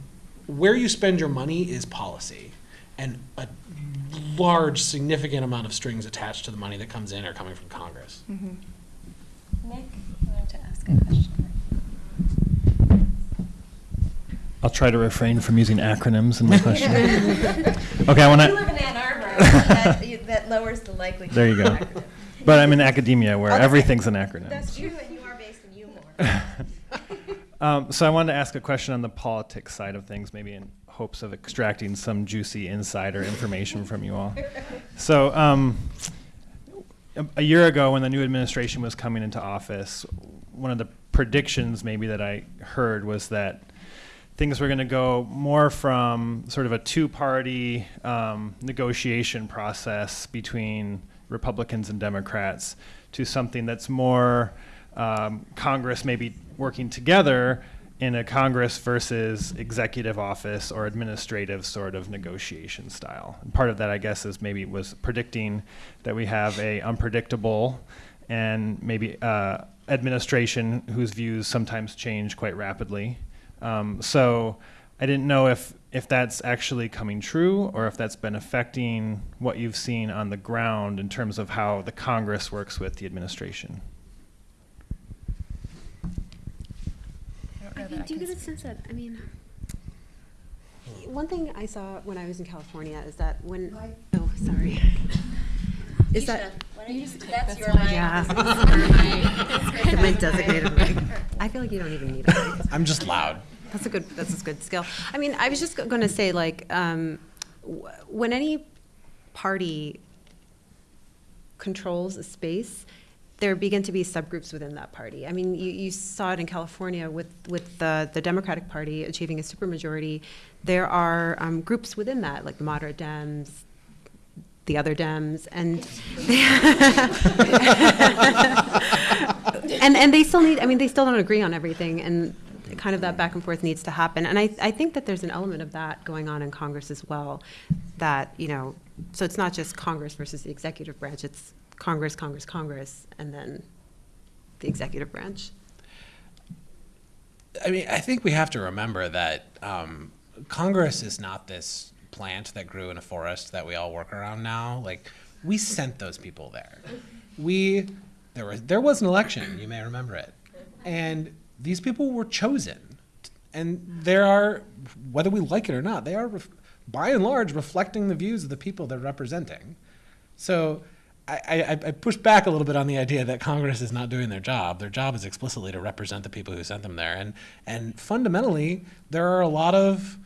where you spend your money is policy, and a large, significant amount of strings attached to the money that comes in are coming from Congress. Mm-hmm. Nick, I wanted to ask a question. I'll try to refrain from using acronyms in my question. [LAUGHS] Okay, I want You to. live in Ann Arbor, that, that lowers the likelihood. There you go. accident. But I'm in academia where Okay. everything's an acronym. That's true, and you are based in Umore. [LAUGHS] Um, so I wanted to ask a question on the politics side of things, maybe in hopes of extracting some juicy insider information from you all. So um, a, year ago, when the new administration was coming into office, one of the predictions maybe that I heard was that things were going to go more from sort of a two-party um, negotiation process between Republicans and Democrats to something that's more um, Congress maybe working together in a Congress versus executive office or administrative sort of negotiation style. And part of that, I guess, is maybe was predicting that we have a unpredictable and maybe uh, administration whose views sometimes change quite rapidly. Um, so I didn't know if if that's actually coming true or if that's been affecting what you've seen on the ground in terms of how the Congress works with the administration. I mean, do you get a sense that, I mean, one thing I saw when I was in California is that when, oh, sorry. [LAUGHS] Is that, Why don't you, that's your yeah. mic. Get my [LAUGHS] designated mic. I feel like you don't even need it. I'm just loud. That's a good, that's a good skill. I mean, I was just going to say, like, um, when any party controls a space, there begin to be subgroups within that party. I mean, you, you saw it in California with, with the, the Democratic Party achieving a supermajority. There are um, groups within that, like the moderate Dems, the other Dems, and [LAUGHS] and and they still need. I mean, they still don't agree on everything, and kind of that back and forth needs to happen. And I I think that there's an element of that going on in Congress as well. That you know, so it's not just Congress versus the executive branch. It's Congress, Congress, Congress, and then the executive branch. I mean, I think we have to remember that um, Congress is not this plant that grew in a forest that we all work around now. Like, we sent those people there. We there was there was an election. You may remember it, and these people were chosen, and there are whether we like it or not, they are by and large reflecting the views of the people they're representing. So. I, I, push back a little bit on the idea that Congress is not doing their job. Their job is explicitly to represent the people who sent them there. And, and fundamentally, there are a lot of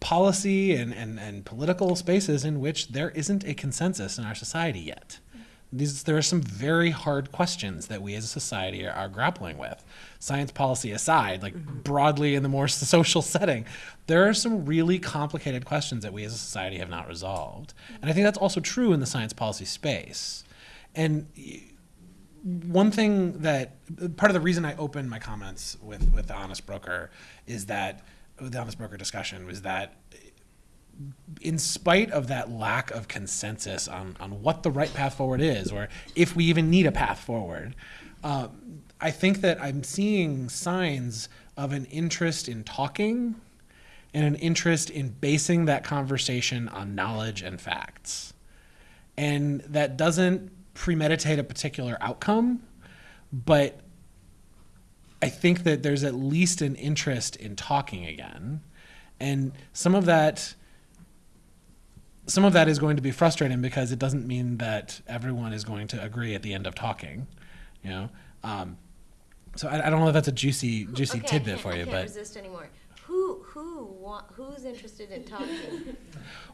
policy and, and, and political spaces in which there isn't a consensus in our society yet. These, there are some very hard questions that we as a society are, are grappling with. Science policy aside, like mm-hmm. broadly in the more [LAUGHS] social setting, there are some really complicated questions that we as a society have not resolved. And I think that's also true in the science policy space. And one thing that part of the reason I opened my comments with, with the honest broker is that the honest broker discussion was that in spite of that lack of consensus on, on what the right path forward is, or if we even need a path forward, um, I think that I'm seeing signs of an interest in talking and an interest in basing that conversation on knowledge and facts. And that doesn't premeditate a particular outcome, but I think that there's at least an interest in talking again. And some of that some of that is going to be frustrating because it doesn't mean that everyone is going to agree at the end of talking, you know. Um, so I, I don't know if that's a juicy juicy Okay, tidbit for you, I can't but resist anymore. Who who who's interested in talking?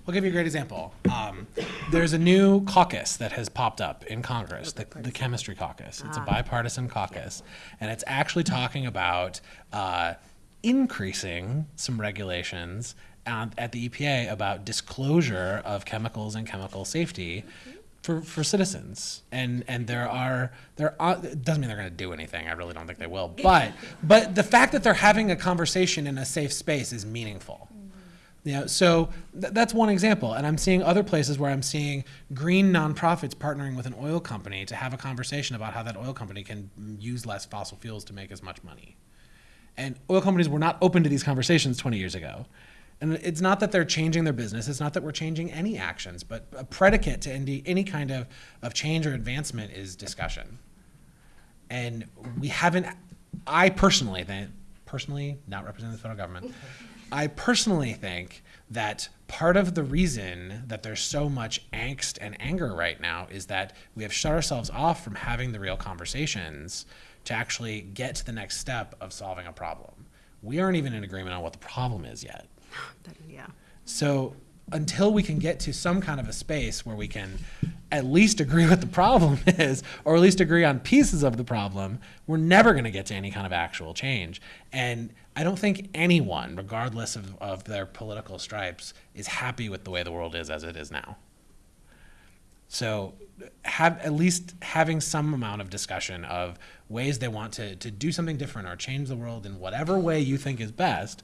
We'll give you a great example. Um, there's a new caucus that has popped up in Congress, the, the Chemistry Caucus. It's a bipartisan caucus, and it's actually talking about uh, increasing some regulations at, at the EPA about disclosure of chemicals and chemical safety. For, for citizens and and there are there are it doesn't mean they're going to do anything I really don't think they will [LAUGHS] but but the fact that they're having a conversation in a safe space is meaningful mm-hmm. you know, so th- that's one example. And I'm seeing other places where I'm seeing green nonprofits partnering with an oil company to have a conversation about how that oil company can use less fossil fuels to make as much money. And oil companies were not open to these conversations 20 years ago. And it's not that they're changing their business, it's not that we're changing any actions, but a predicate to any, any kind of, of change or advancement is discussion. And we haven't, I personally think, personally, not representing the federal government, I personally think that part of the reason that there's so much angst and anger right now is that we have shut ourselves off from having the real conversations to actually get to the next step of solving a problem. We aren't even in agreement on what the problem is yet. [GASPS] Yeah. So until we can get to some kind of a space where we can at least agree [LAUGHS] what the problem [LAUGHS] is, or at least agree on pieces of the problem, we're never going to get to any kind of actual change. And I don't think anyone, regardless of, of their political stripes, is happy with the way the world is as it is now. So have at least having some amount of discussion of ways they want to, to do something different or change the world in whatever way you think is best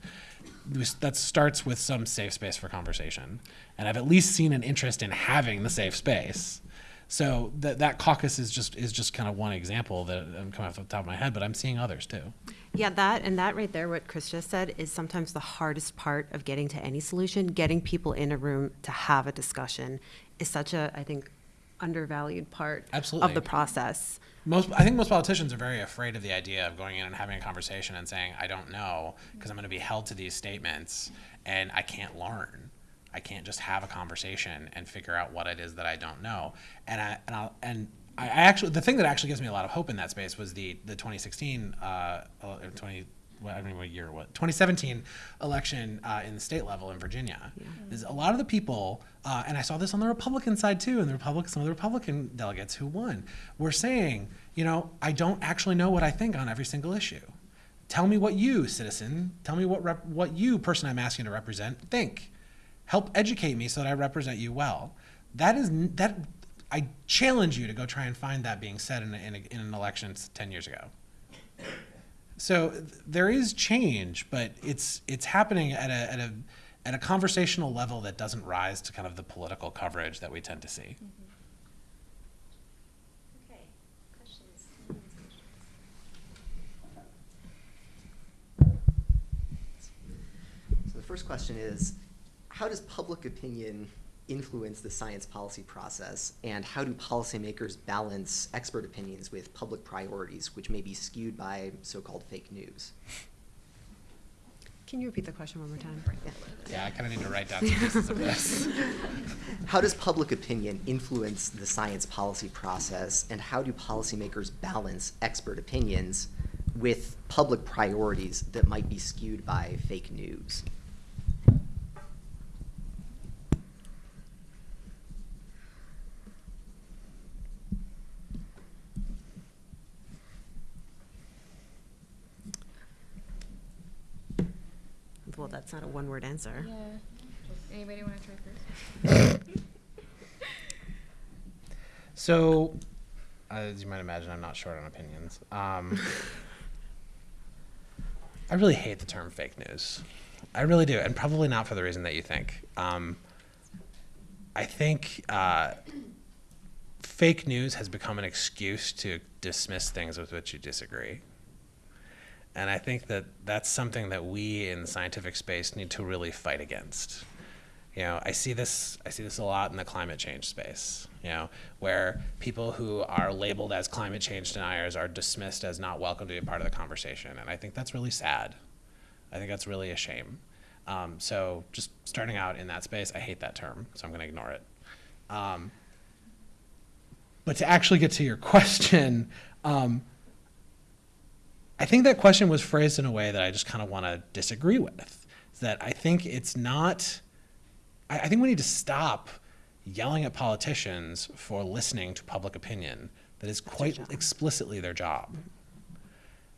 that starts with some safe space for conversation. And I've at least seen an interest in having the safe space. So that that caucus is just is just kind of one example that I'm coming off the top of my head, but I'm seeing others too. Yeah, that and that right there, what Chris just said, is sometimes the hardest part of getting to any solution. Getting people in a room to have a discussion is such a, I think, undervalued part of the process. Most I think most politicians are very afraid of the idea of going in and having a conversation and saying I don't know because I'm going to be held to these statements and I can't learn. I can't just have a conversation and figure out what it is that I don't know. And I and I'll, and I actually the thing that actually gives me a lot of hope in that space was the the 2016 uh, uh, 20 well, I don't know what year what 2017 election uh, in the state level in Virginia. Is a lot of the people, uh, and I saw this on the Republican side too, and the Republic some of the Republican delegates who won were saying, you know, I don't actually know what I think on every single issue. Tell me what you, citizen, tell me what rep- what you, person I'm asking to represent, think. Help educate me so that I represent you well. That is that. I challenge you to go try and find that being said in, a, in, a, in an election ten years ago. So th- there is change, but it's it's happening at a at a at a conversational level that doesn't rise to kind of the political coverage that we tend to see. So the first question is, how does public opinion influence the science policy process? And how do policymakers balance expert opinions with public priorities, which may be skewed by so-called fake news? Can you repeat the question one more time? Yeah, I kind of need to write down some pieces of this. [LAUGHS] How does public opinion influence the science policy process? And how do policymakers balance expert opinions with public priorities that might be skewed by fake news? Well, that's not a one-word answer. Yeah. Anybody want to try first? [LAUGHS] So, as you might imagine, I'm not short on opinions. Um, [LAUGHS] I really hate the term fake news. I really do, and probably not for the reason that you think. Um, I think uh, fake news has become an excuse to dismiss things with which you disagree. And I think that that's something that we in the scientific space need to really fight against. You know, I see this I see this a lot in the climate change space, you know, where people who are labeled as climate change deniers are dismissed as not welcome to be a part of the conversation. And I think that's really sad. I think that's really a shame. Um, so just starting out in that space, I hate that term, so I'm going to ignore it. Um, but to actually get to your [LAUGHS] question, um, I think that question was phrased in a way that I just kind of want to disagree with. That I think it's not. I, I think we need to stop yelling at politicians for listening to public opinion that is quite explicitly their job.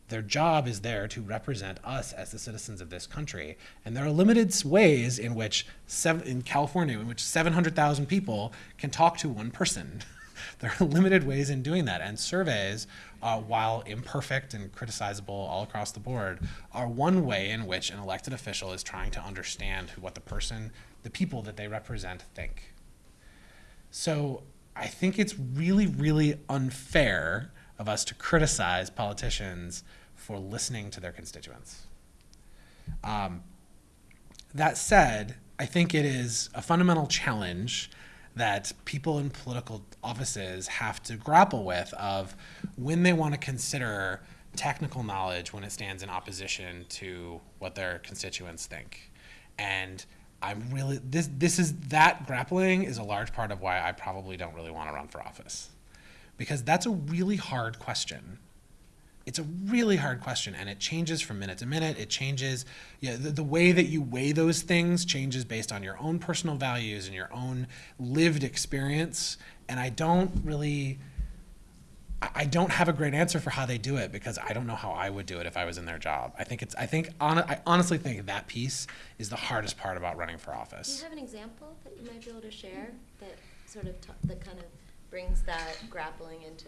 Their job is there to represent us as the citizens of this country, and there are limited ways in which seven, in California, in which 700,000 people can talk to one person. [LAUGHS] there are limited ways in doing that, and surveys, uh, while imperfect and criticizable all across the board, are one way in which an elected official is trying to understand who, what the person, the people that they represent, think. So I think it's really, really unfair of us to criticize politicians for listening to their constituents. Um, that said, I think it is a fundamental challenge that people in political offices have to grapple with of when they want to consider technical knowledge when it stands in opposition to what their constituents think. And I'm really this this is that grappling is a large part of why I probably don't really want to run for office. Because that's a really hard question it's a really hard question and it changes from minute to minute it changes yeah, the, the way that you weigh those things changes based on your own personal values and your own lived experience and i don't really I- don't have a great answer for how they do it because I don't know how I would do it if I was in their job. I think it's. I think. On, I honestly think that piece is the hardest part about running for office. Do you have an example that you might be able to share that sort of, that kind of brings that grappling into,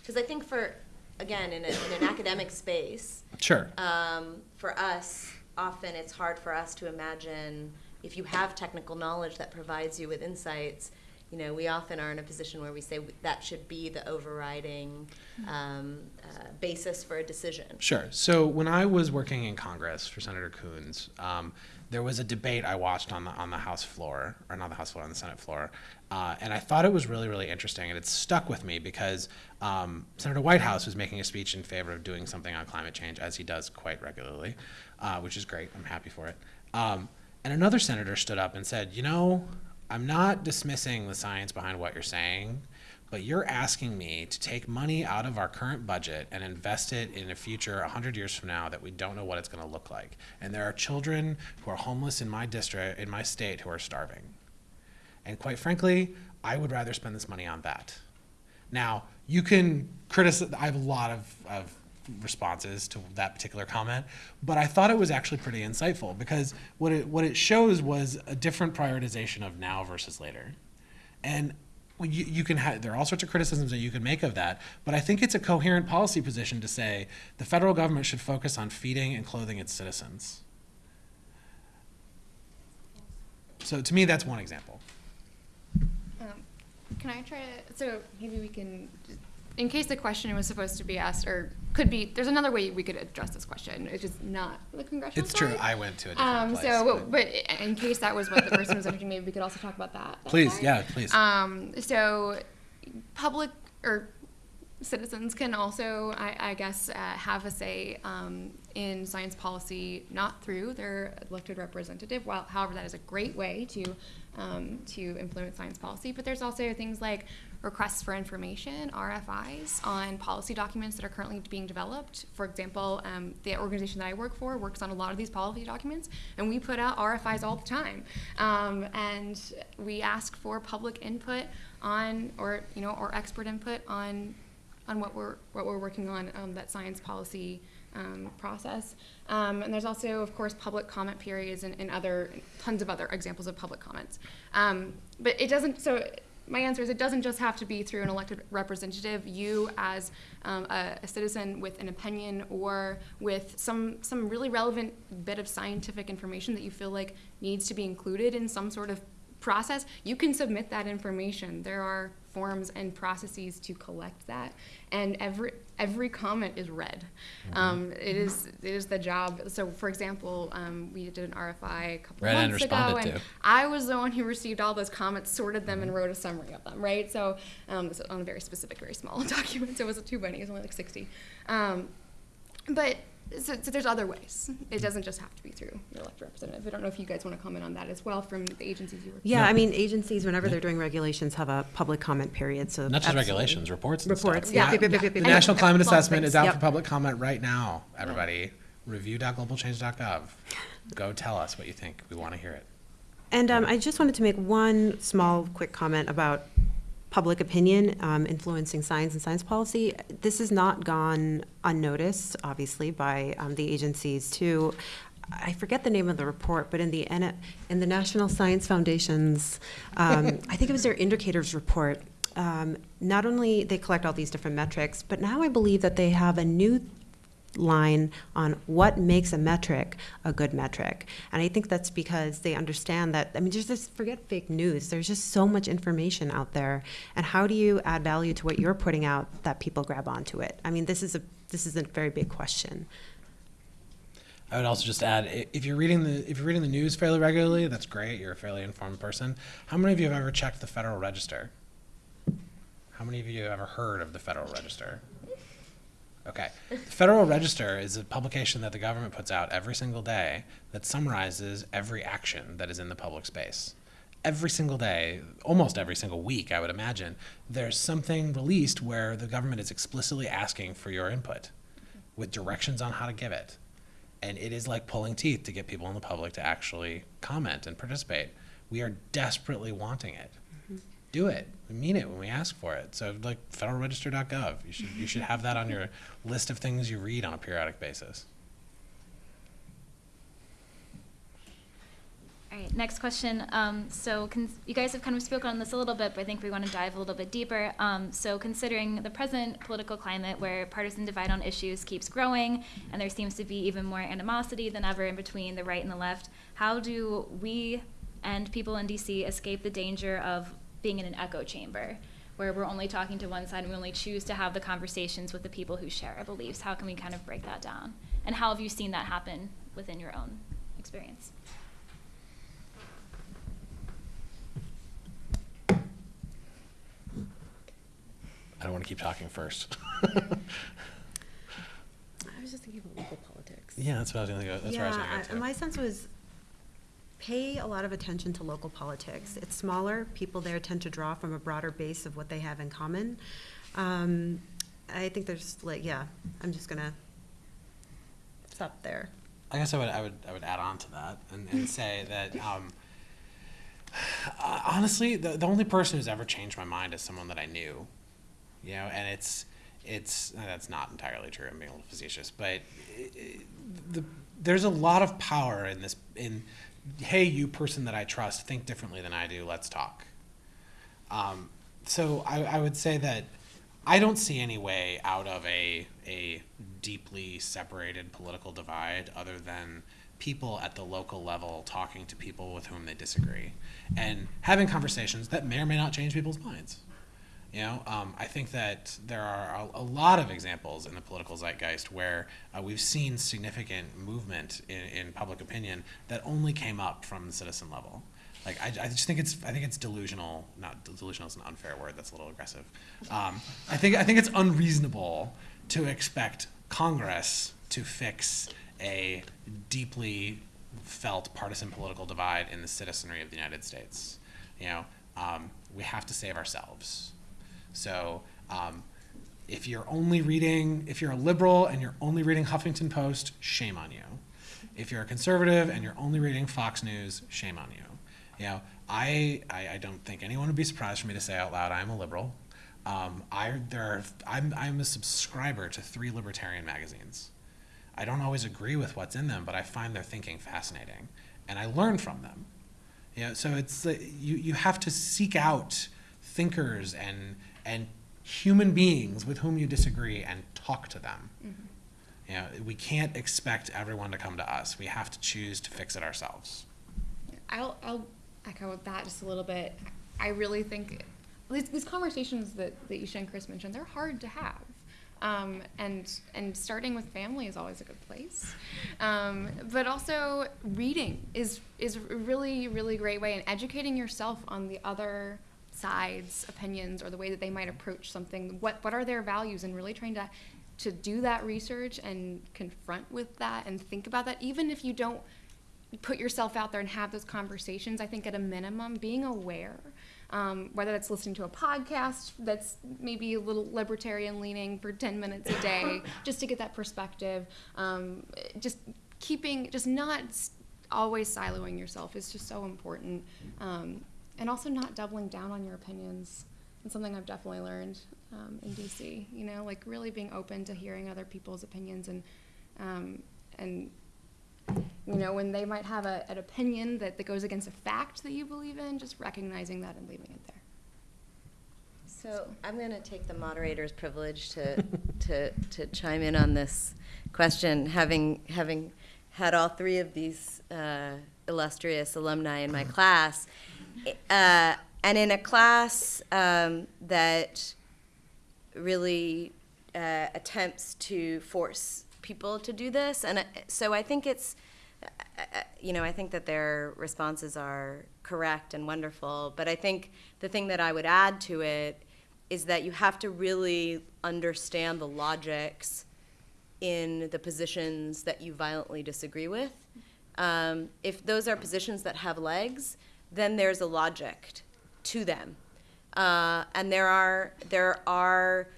because I think for, again, in, a, in an academic space, Sure. um, for us, often it's hard for us to imagine if you have technical knowledge that provides you with insights. You know, we often are in a position where we say that should be the overriding um, uh, basis for a decision. Sure. So when I was working in Congress for Senator Coons, um, there was a debate I watched on the on the House floor, or not the House floor, on the Senate floor, uh, and I thought it was really really interesting, and it stuck with me because um, Senator Whitehouse was making a speech in favor of doing something on climate change, as he does quite regularly, uh, which is great. I'm happy for it. Um, and another senator stood up and said, "You know, I'm not dismissing the science behind what you're saying." But you're asking me to take money out of our current budget and invest it in a future 100 years from now that we don't know what it's going to look like. And there are children who are homeless in my district, in my state, who are starving. And quite frankly, I would rather spend this money on that. Now, you can criticize, I have a lot of, of responses to that particular comment, but I thought it was actually pretty insightful because what it, what it shows was a different prioritization of now versus later. And you, you can have, there are all sorts of criticisms that you can make of that, but I think it's a coherent policy position to say the federal government should focus on feeding and clothing its citizens. So to me, that's one example. Um, Can I try to, so maybe we can, in case the question was supposed to be asked, or could be, there's another way we could address this question, it's just not the congressional It's true. I went to a different Um, place. so, but- but in case that was what the person was asking, maybe we could also talk about that. Please, fine. yeah, please. Um, so public or citizens can also, I, I guess, uh, have a say um, in science policy, not through their elected representative. While, however, that is a great way to um, to influence science policy. But there's also things like requests for information (RFIs) on policy documents that are currently being developed. For example, um, the organization that I work for works on a lot of these policy documents, and we put out RFIs all the time. Um, and we ask for public input on, or you know, or expert input on on what we're what we're working on um, that science policy um, process. Um, and there's also, of course, public comment periods and, and other tons of other examples of public comments. Um, but it doesn't. So my answer is it doesn't just have to be through an elected representative. You, as um, a, a citizen with an opinion or with some some really relevant bit of scientific information that you feel like needs to be included in some sort of process, you can submit that information. There are forms and processes to collect that, and every every comment is read. Um, it is it is the job. So, for example, um, we did an RFI a couple Read and months ago, and to. I was the one who received all those comments, sorted them, and wrote a summary of them. Right. So, um, this is on a very specific, very small [LAUGHS] document. So it was a two bunny. It was only like sixty. Um, but so, so there's other ways. It doesn't just have to be through your elected representative. I don't know if you guys want to comment on that as well from the agencies you work. Yeah, I mean, agencies, whenever they're doing regulations, have a public comment period, so. Not just absolutely. regulations, reports and stuff. Reports, yeah. Yep, The yep. National Climate Assessment things, is out yep. for public comment right now, everybody. Review.globalchange.gov. Go tell us what you think. We want to hear it. And um, I just wanted to make one small, quick comment about public opinion um, influencing science and science policy. This has not gone unnoticed, obviously, by um, the agencies too. I forget the name of the report, but in the in the National Science Foundation's, um, I think it was their indicators report. Um, not only they collect all these different metrics, but now I believe that they have a new line on what makes a metric a good metric. And I think that's because they understand that, I mean, just, just forget fake news. There's just so much information out there. And how do you add value to what you're putting out that people grab onto it? I mean, this is a, this is a very big question. I would also just add, if you're reading the if you're reading the news fairly regularly, that's great. You're a fairly informed person. How many of you have ever checked the Federal Register? How many of you have ever heard of the Federal Register? Okay. The Federal Register is a publication that the government puts out every single day that summarizes every action that is in the public space. Every single day, almost every single week, I would imagine, there's something released where the government is explicitly asking for your input with directions on how to give it. And it is like pulling teeth to get people in the public to actually comment and participate. We are desperately wanting it. Do it. We mean it when we ask for it. So like federalregister.gov, you should you should have that on your list of things you read on a periodic basis. All right, next question. Um, so you guys have kind of spoken on this a little bit, but I think we want to dive a little bit deeper. Um, so considering the present political climate where partisan divide on issues keeps growing and there seems to be even more animosity than ever in between the right and the left, how do we and people in DC escape the danger of being in an echo chamber where we're only talking to one side and we only choose to have the conversations with the people who share our beliefs? How can we kind of break that down? And how have you seen that happen within your own experience? I don't want to keep talking first. [LAUGHS] I was just thinking about local politics. yeah, that's what I was gonna go. That's where I was gonna yeah, go to. my sense was pay a lot of attention to local politics. It's smaller. People there tend to draw from a broader base of what they have in common. Um, I think there's like, yeah, I'm just gonna stop there. I guess I would I would I would add on to that and, and [LAUGHS] say that um, uh, [SIGHS] honestly, the the only person who's ever changed my mind is someone that I knew, you know, and it's it's uh, that's not entirely true. I'm being a little facetious, but i- i- the there's a lot of power in this in hey you person that I trust think differently than I do. Let's talk. Um, so I, I would say that I don't see any way out of a a deeply separated political divide other than people at the local level talking to people with whom they disagree and having conversations that may or may not change people's minds. You know, um, I think that there are a, a lot of examples in the political zeitgeist where uh, we've seen significant movement in, in public opinion that only came up from the citizen level. Like I, I just think it's I think it's delusional. Not delusional is an unfair word. That's a little aggressive. Um, I think I think it's unreasonable to expect Congress to fix a deeply felt partisan political divide in the citizenry of the United States. You know, um, we have to save ourselves. So um, if you're only reading, if you're a liberal and you're only reading Huffington Post, shame on you. If you're a conservative and you're only reading Fox News, shame on you. You know, I, I, I don't think anyone would be surprised for me to say out loud I'm a liberal. Um, I there are, I'm I'm a subscriber to three libertarian magazines. I don't always agree with what's in them, but I find their thinking fascinating, and I learn from them. You know, so it's uh, you you have to seek out thinkers and and human beings with whom you disagree and talk to them. You know, we can't expect everyone to come to us. We have to choose to fix it ourselves. I'll, I'll echo that just a little bit. I really think these, these conversations that, that Isha and Chris mentioned, they're hard to have. Um, and and starting with family is always a good place, um, but also reading is is a really really great way, and educating yourself on the other side's opinions or the way that they might approach something. What what are their values, and really trying to to do that research and confront with that and think about that, even if you don't put yourself out there and have those conversations. I think at a minimum, being aware, um, whether that's listening to a podcast that's maybe a little libertarian leaning for 10 minutes a day, [COUGHS] just to get that perspective, um, just keeping, just not always siloing yourself is just so important. Um, and also not doubling down on your opinions. It's something I've definitely learned um, in DC. You know, like really being open to hearing other people's opinions and um, and you know when they might have a, an opinion that, that goes against a fact that you believe in, just recognizing that and leaving it there. So I'm going to take the moderator's privilege to, [LAUGHS] to, to chime in on this question, having, having had all three of these uh, illustrious alumni in my class. Uh, and in a class um, that really uh, attempts to force people to do this. And uh, so I think it's, uh, uh, you know, I think that their responses are correct and wonderful. But I think the thing that I would add to it is that you have to really understand the logics in the positions that you violently disagree with. Um, if those are positions that have legs, then there's a logic to them. Uh, and there are there are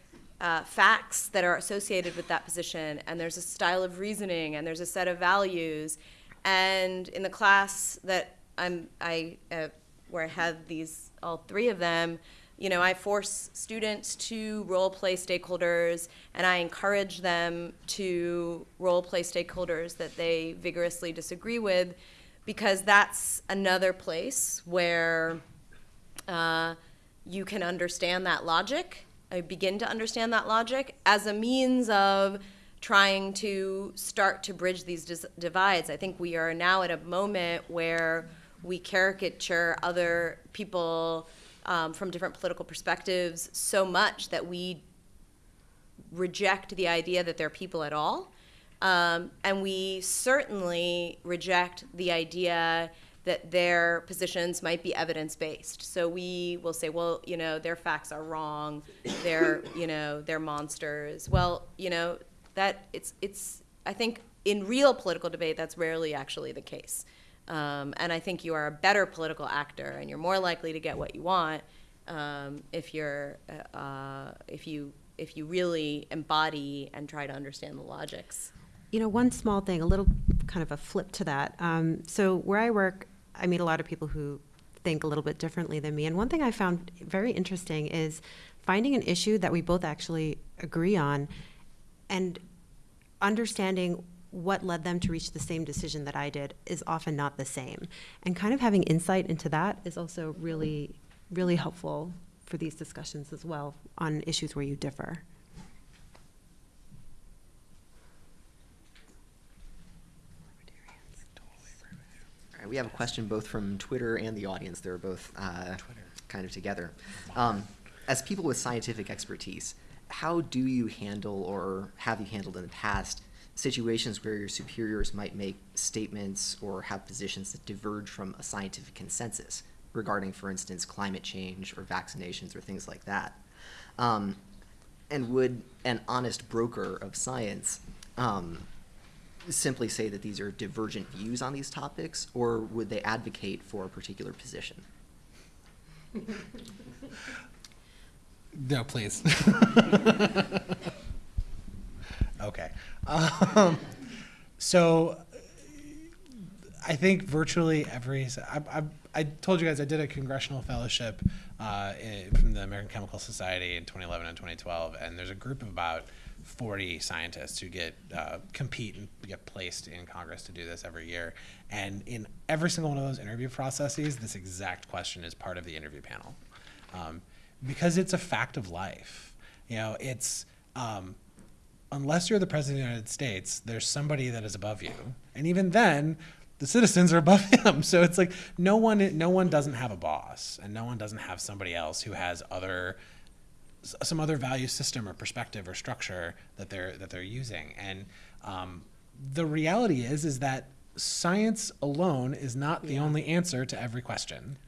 uh, facts that are associated with that position, and there's a style of reasoning, and there's a set of values. And in the class that I'm I uh, where I had these all three of them, you know, I force students to role play stakeholders, and I encourage them to role play stakeholders that they vigorously disagree with, because that's another place where uh, you can understand that logic, uh, begin to understand that logic as a means of trying to start to bridge these divides. I think we are now at a moment where we caricature other people um, from different political perspectives so much that we reject the idea that they're people at all. Um, and we certainly reject the idea that their positions might be evidence based. So we will say, well, you know, their facts are wrong. They're, [COUGHS] you know, they're monsters. Well, you know, that it's it's. I think in real political debate, that's rarely actually the case. Um, and I think you are a better political actor, and you're more likely to get what you want um, if you're uh, if you if you really embody and try to understand the logics. You know, one small thing, a little kind of a flip to that. Um, so where I work, I meet a lot of people who think a little bit differently than me. And one thing I found very interesting is finding an issue that we both actually agree on and understanding what led them to reach the same decision that I did is often not the same. And kind of having insight into that is also really really helpful for these discussions as well on issues where you differ. All right, we have a question both from Twitter and the audience. They're both uh, kind of together. Um, as people with scientific expertise, how do you handle or have you handled in the past situations where your superiors might make statements or have positions that diverge from a scientific consensus regarding, for instance, climate change or vaccinations or things like that? Um, and would an honest broker of science um, simply say that these are divergent views on these topics, or would they advocate for a particular position? No, please. [LAUGHS] okay. Um, so I think virtually every. I, I, I told you guys I did a congressional fellowship uh, in, from the American Chemical Society in 2011 and 2012, and there's a group of about 40 scientists who get uh, compete and get placed in Congress to do this every year. And in every single one of those interview processes, this exact question is part of the interview panel, um, because it's a fact of life. You know, it's um, unless you're the president of the United States, there's somebody that is above you, and even then, the citizens are above [LAUGHS] him. So it's like no one, no one doesn't have a boss, and no one doesn't have somebody else who has other, some other value system or perspective or structure that they're that they're using. And um, the reality is, is that science alone is not the only answer to every question.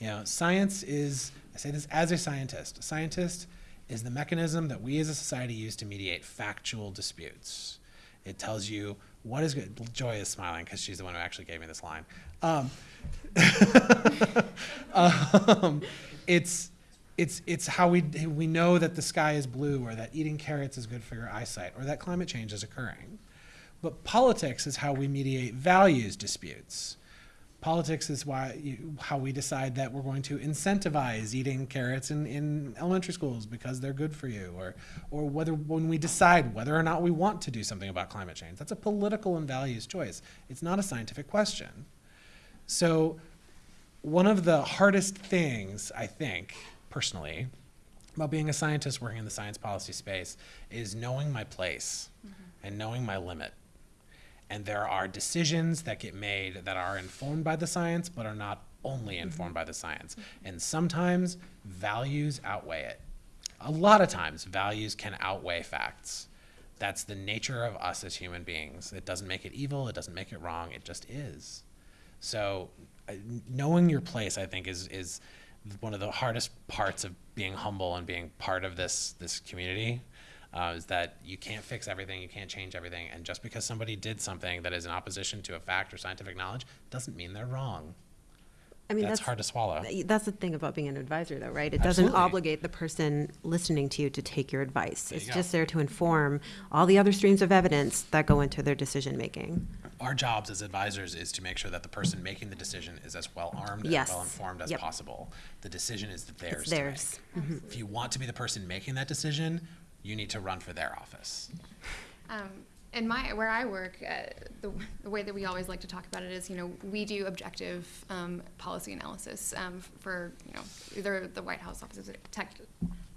You know, science is, I say this as a scientist, a scientist is the mechanism that we as a society use to mediate factual disputes. It tells you what is good. Joy is smiling because she's the one who actually gave me this line. Um, [LAUGHS] um, it's, it's, it's how we, we know that the sky is blue or that eating carrots is good for your eyesight or that climate change is occurring. But politics is how we mediate values disputes. Politics is why you, how we decide that we're going to incentivize eating carrots in, in elementary schools because they're good for you, or or whether when we decide whether or not we want to do something about climate change. That's a political and values choice. It's not a scientific question. So, one of the hardest things I think personally about being a scientist working in the science policy space is knowing my place mm-hmm. and knowing my limit. And there are decisions that get made that are informed by the science, but are not only mm-hmm. informed by the science. Mm-hmm. And sometimes values outweigh it. A lot of times, values can outweigh facts. That's the nature of us as human beings. It doesn't make it evil, it doesn't make it wrong, it just is. So, uh, knowing your place, I think, is is one of the hardest parts of being humble and being part of this this community. Uh, is that you can't fix everything, you can't change everything, and just because somebody did something that is in opposition to a fact or scientific knowledge doesn't mean they're wrong. I mean, That's that's, hard to swallow. That's the thing about being an advisor, though, right? It doesn't obligate the person listening to you to take your advice. There It's go. just there to inform all the other streams of evidence that go into their decision making. Our jobs as advisors is to make sure that the person making the decision is as well armed Yes. and well informed as Yep. possible. The decision is theirs. It's to theirs. Mm-hmm. If you want to be the person making that decision, you need to run for their office. Um, in my where I work, uh, the, the way that we always like to talk about it is, you know, we do objective um, policy analysis um, for you know either the White House Office of Tech,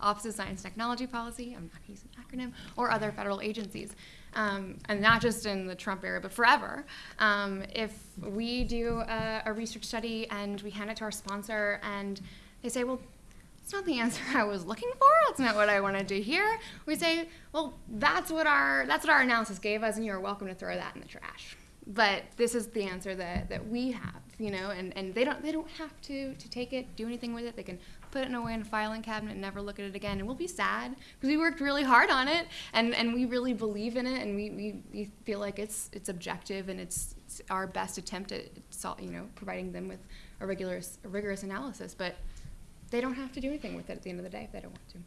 Office of Science and Technology Policy. I'm not using an acronym or other federal agencies, um, and not just in the Trump era, but forever. Um, if we do a, a research study and we hand it to our sponsor, and they say, well it's not the answer I was looking for. That's not what I wanted to hear. We say, well, that's what our that's what our analysis gave us, and you're welcome to throw that in the trash. But this is the answer that, that we have, you know, and, and they don't they don't have to to take it, do anything with it. They can put it away in a filing cabinet and never look at it again. And we'll be sad because we worked really hard on it and, and we really believe in it and we, we, we feel like it's it's objective and it's, it's our best attempt at you know providing them with a rigorous a rigorous analysis. But they don't have to do anything with it at the end of the day if they don't want to.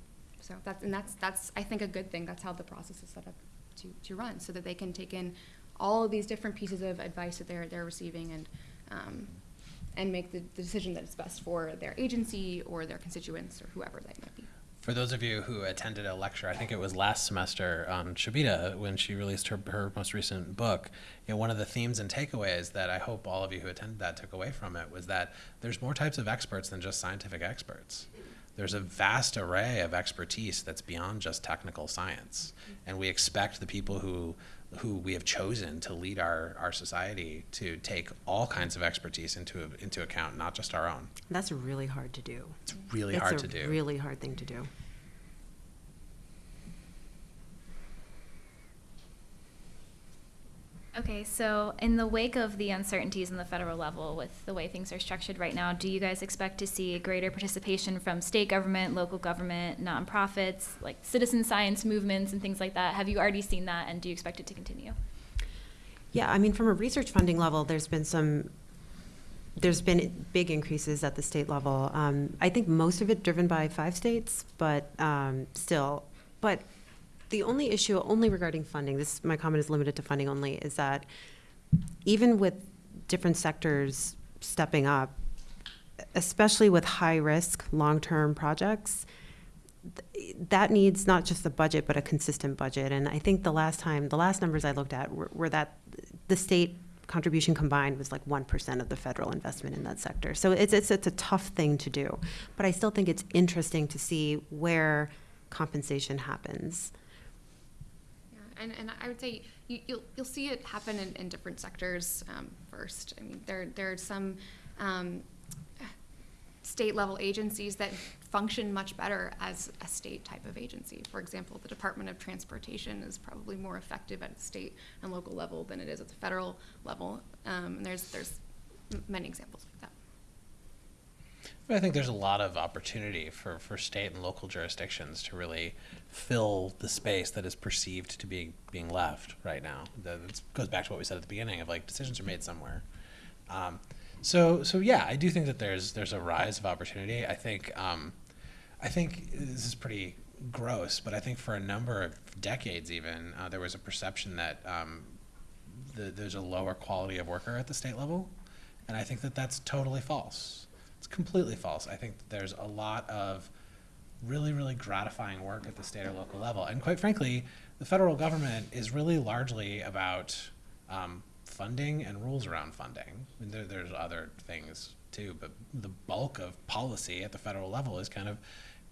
So that's and that's that's I think a good thing. That's how the process is set up to, to run, so that they can take in all of these different pieces of advice that they're they're receiving and um, and make the, the decision that is best for their agency or their constituents or whoever they might be. For those of you who attended a lecture, I think it was last semester, um, Shobita, when she released her, her most recent book, you know, one of the themes and takeaways that I hope all of you who attended that took away from it was that there's more types of experts than just scientific experts. There's a vast array of expertise that's beyond just technical science. And we expect the people who who we have chosen to lead our, our society to take all kinds of expertise into into account, not just our own. That's really hard to do. It's really It's hard to do. Really hard thing to do. Okay, so in the wake of the uncertainties in the federal level with the way things are structured right now, do you guys expect to see greater participation from state government, local government, nonprofits, like citizen science movements and things like that? Have you already seen that and do you expect it to continue? Yeah, I mean, from a research funding level, there's been some, there's been big increases at the state level. Um, I think most of it driven by five states, but um, still. But the only issue, only regarding funding, this, my comment is limited to funding only, is that even with different sectors stepping up, especially with high-risk, long-term projects, th- that needs not just a budget, but a consistent budget. And I think the last time, the last numbers I looked at were, were that the state contribution combined was like 1% of the federal investment in that sector. So it's, it's, it's a tough thing to do. But I still think it's interesting to see where compensation happens. And, and I would say you, you'll, you'll see it happen in, in different sectors um, first. I mean, there, there are some um, state level agencies that function much better as a state type of agency. For example, the Department of Transportation is probably more effective at the state and local level than it is at the federal level. Um, and there's, there's many examples like that. I think there's a lot of opportunity for, for state and local jurisdictions to really fill the space that is perceived to be being left right now. That goes back to what we said at the beginning of like decisions are made somewhere. Um, so so yeah, I do think that there's there's a rise of opportunity. I think um, I think this is pretty gross, but I think for a number of decades even uh, there was a perception that um, the, there's a lower quality of worker at the state level, and I think that that's totally false. It's completely false. I think there's a lot of really, really gratifying work at the state or local level, and quite frankly, the federal government is really largely about um, funding and rules around funding. I mean, there, there's other things too, but the bulk of policy at the federal level is kind of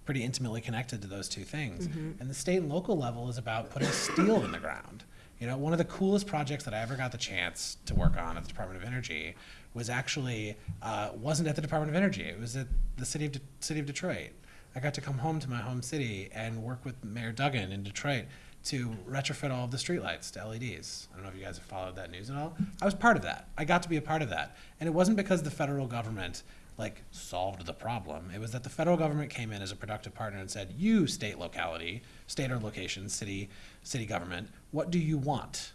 pretty intimately connected to those two things. And the state and local level is about putting steel in the ground. You know, one of the coolest projects that I ever got the chance to work on at the Department of Energy was actually uh, wasn't at the Department of Energy. It was at the city of De- city of Detroit. I got to come home to my home city and work with Mayor Duggan in Detroit to retrofit all of the streetlights to LEDs. I don't know if you guys have followed that news at all. I was part of that. I got to be a part of that, and it wasn't because the federal government like solved the problem. It was that the federal government came in as a productive partner and said, "You state locality, state or location, city, city government, what do you want?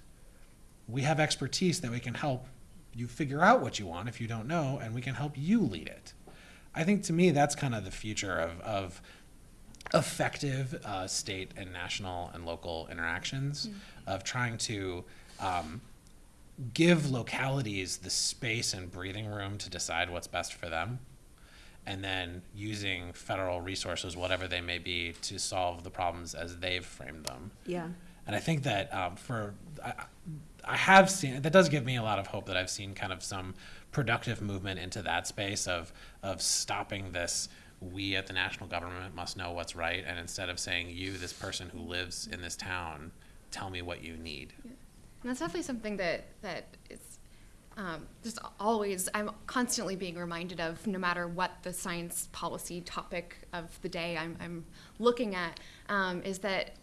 We have expertise that we can help you figure out what you want if you don't know, and we can help you lead it." I think to me that's kind of the future of of effective uh, state and national and local interactions of trying to um, give localities the space and breathing room to decide what's best for them and then using federal resources whatever they may be to solve the problems as they've framed them Yeah. And I think that um, for I, I have seen that does give me a lot of hope that I've seen kind of some productive movement into that space of of stopping this. We at the national government must know what's right, and instead of saying you, this person who lives in this town, tell me what you need. And that's definitely something that that is um, just always I'm constantly being reminded of, no matter what the science policy topic of the day I'm, I'm looking at, um, is that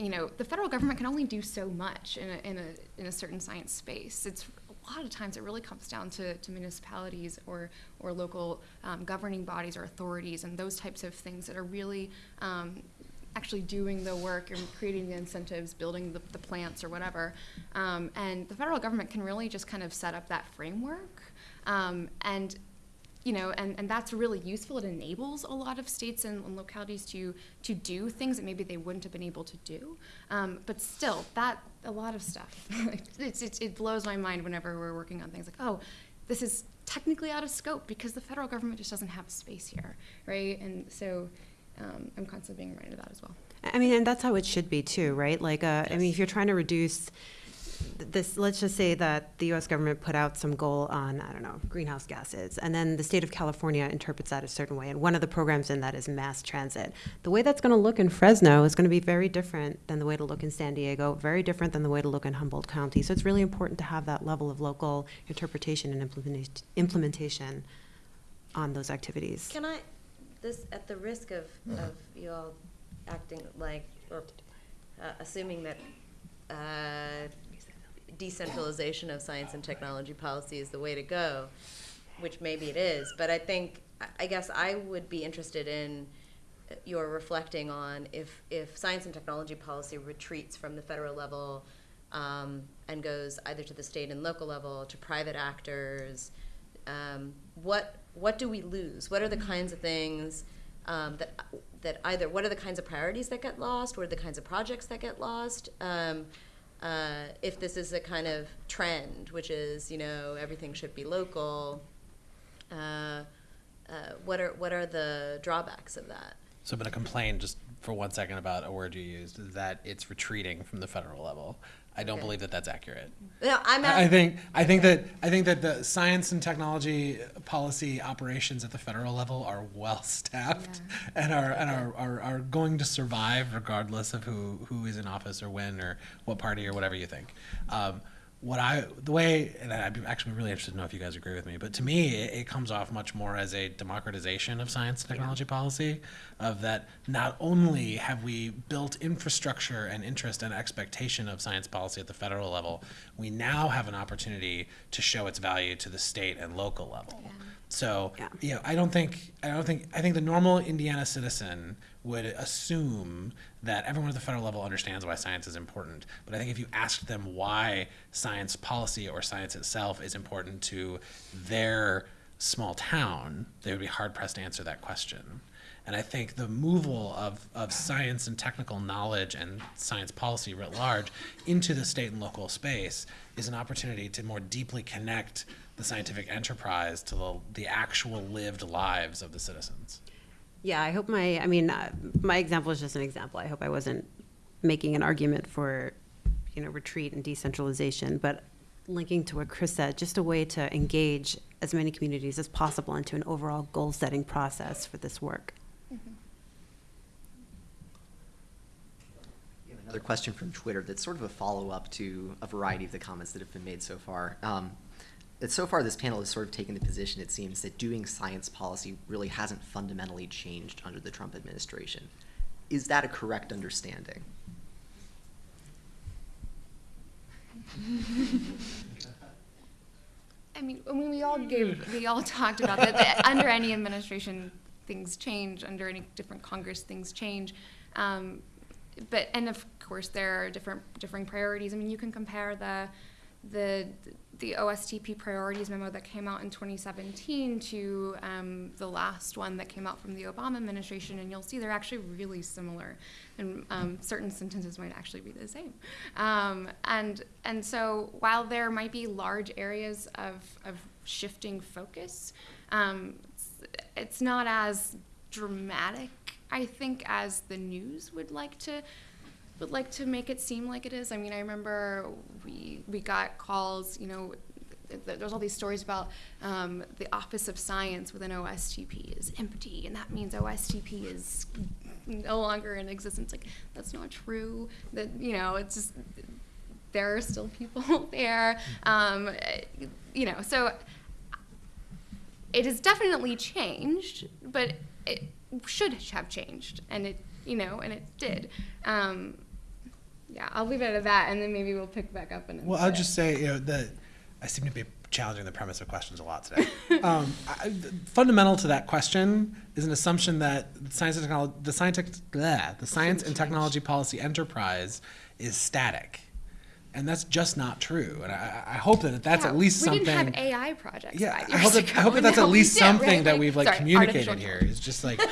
you know the federal government can only do so much in a, in a in a certain science space. It's a lot of times it really comes down to, to municipalities or or local um, governing bodies or authorities and those types of things that are really um, actually doing the work and creating the incentives, building the, the plants or whatever. Um, and the federal government can really just kind of set up that framework. Um, and you know, and, and that's really useful. It enables a lot of states and, and localities to to do things that maybe they wouldn't have been able to do. Um, but still, that a lot of stuff. [LAUGHS] it's, it's, it blows my mind whenever we're working on things like, oh, this is technically out of scope because the federal government just doesn't have space here, right? And so um, I'm constantly being reminded of that as well. I mean, and that's how it should be too, right? Like, uh, I mean, if you're trying to reduce this, let's just say that the U.S. government put out some goal on, I don't know, greenhouse gases, and then the state of California interprets that a certain way, and one of the programs in that is mass transit. The way that's going to look in Fresno is going to be very different than the way to look in San Diego, very different than the way to look in Humboldt County. So it's really important to have that level of local interpretation and implementation, implementation on those activities. Can I, this, at the risk of, of you all acting like, or uh, assuming that uh, decentralization of science and technology policy is the way to go, which maybe it is, but I think, I- guess I would be interested in your reflecting on if, if science and technology policy retreats from the federal level um, and goes either to the state and local level, to private actors, um, what what do we lose? What are the kinds of things um, that that either what are the kinds of priorities that get lost? What are the kinds of projects that get lost? Uh, if this is a kind of trend, which is you know everything should be local, uh, uh, what are what are the drawbacks of that? So I'm going to complain just for one second about a word you used, that it's retreating from the federal level. I don't Okay. believe that that's accurate. No, I'm I I at, think I think that I think that the science and technology policy operations at the federal level are well staffed and are and are, are, are going to survive regardless of who, who is in office or when or what party or whatever you think. Um, what I the way and I'd be actually really interested to know if you guys agree with me, but to me it, it comes off much more as a democratization of science and technology policy, of that not only have we built infrastructure and interest and expectation of science policy at the federal level, we now have an opportunity to show its value to the state and local level. So, Yeah. you know, I don't think, I don't think, I think the normal Indiana citizen would assume that everyone at the federal level understands why science is important. But I think if you asked them why science policy or science itself is important to their small town, they would be hard pressed to answer that question. And I think the removal of, of science and technical knowledge and science policy writ large into the state and local space is an opportunity to more deeply connect the scientific enterprise to the, the actual lived lives of the citizens. Yeah, I hope my, I mean, uh, my example is just an example. I hope I wasn't making an argument for, you know, retreat and decentralization, but linking to what Chris said, just a way to engage as many communities as possible into an overall goal-setting process for this work. We have Another question from Twitter that's sort of a follow-up to a variety of the comments that have been made so far. Um, that so far, this panel has sort of taken the position, it seems, that doing science policy really hasn't fundamentally changed under the Trump administration. Is that a correct understanding? [LAUGHS] I mean, I mean, we all gave, we all talked about that, that under any administration, things change, under any different Congress, things change. Um, but, and of course, there are different, differing priorities. I mean, you can compare the, the, the OSTP priorities memo that came out in 2017 to um, the last one that came out from the Obama administration, and you'll see they're actually really similar, and um, certain sentences might actually be the same. Um, and and so while there might be large areas of of shifting focus, um, it's, it's not as dramatic, I think, as the news would like to would like to make it seem like it is. I mean, I remember we we got calls, you know, th- th- there's all these stories about um, the Office of Science within OSTP is empty, and that means OSTP is no longer in existence. Like that's not true. That you know, it's just there are still people [LAUGHS] there. Um, you know, so it has definitely changed, but it should have changed, and it you know, and it did. Um, yeah, I'll leave it at that, and then maybe we'll pick back up. And Well, I'll just say, you know, that I seem to be challenging the premise of questions a lot today. [LAUGHS] um, I, fundamental to that question is an assumption that science and technology, the scientific, bleh, the science and technology policy enterprise is static, and that's just not true. And I, I hope that that's Yeah, at least something. we something. didn't have AI projects. Yeah, five I hope years that, I hope that that's [LAUGHS] at we least do, right? something that we've like sorry, communicated artificial here. It's just like [LAUGHS]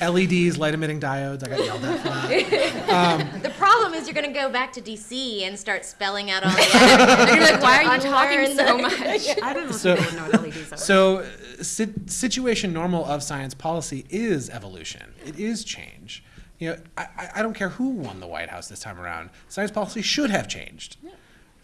LEDs, light emitting diodes. I got yelled at for that. [LAUGHS] Um, the problem is you're going to go back to DC and start spelling out all the acronyms. You're like, why are you talking so much? I don't know So- people know what LEDs are. So, uh, si- situation normal of science policy is evolution. It is change. You know, I, I- I don't care who won the White House this time around. Science policy should have changed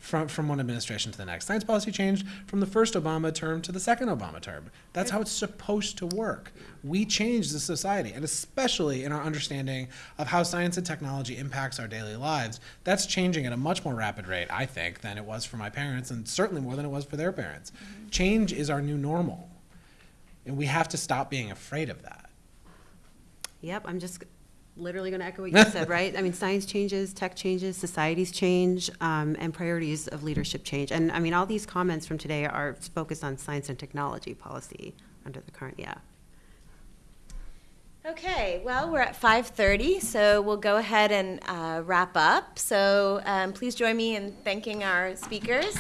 from, from one administration to the next. Science policy changed from the first Obama term to the second Obama term. That's how it's supposed to work. We change the society, and especially in our understanding of how science and technology impacts our daily lives. That's changing at a much more rapid rate, I think, than it was for my parents, and certainly more than it was for their parents. Mm-hmm. Change is our new normal, and we have to stop being afraid of that. Yep, I'm just literally going to echo what you said, right? I mean, science changes, tech changes, societies change, um, and priorities of leadership change. And I mean, all these comments from today are focused on science and technology policy under the current, yeah. Okay, well, we're at 5:30, so we'll go ahead and uh, wrap up. So um, please join me in thanking our speakers.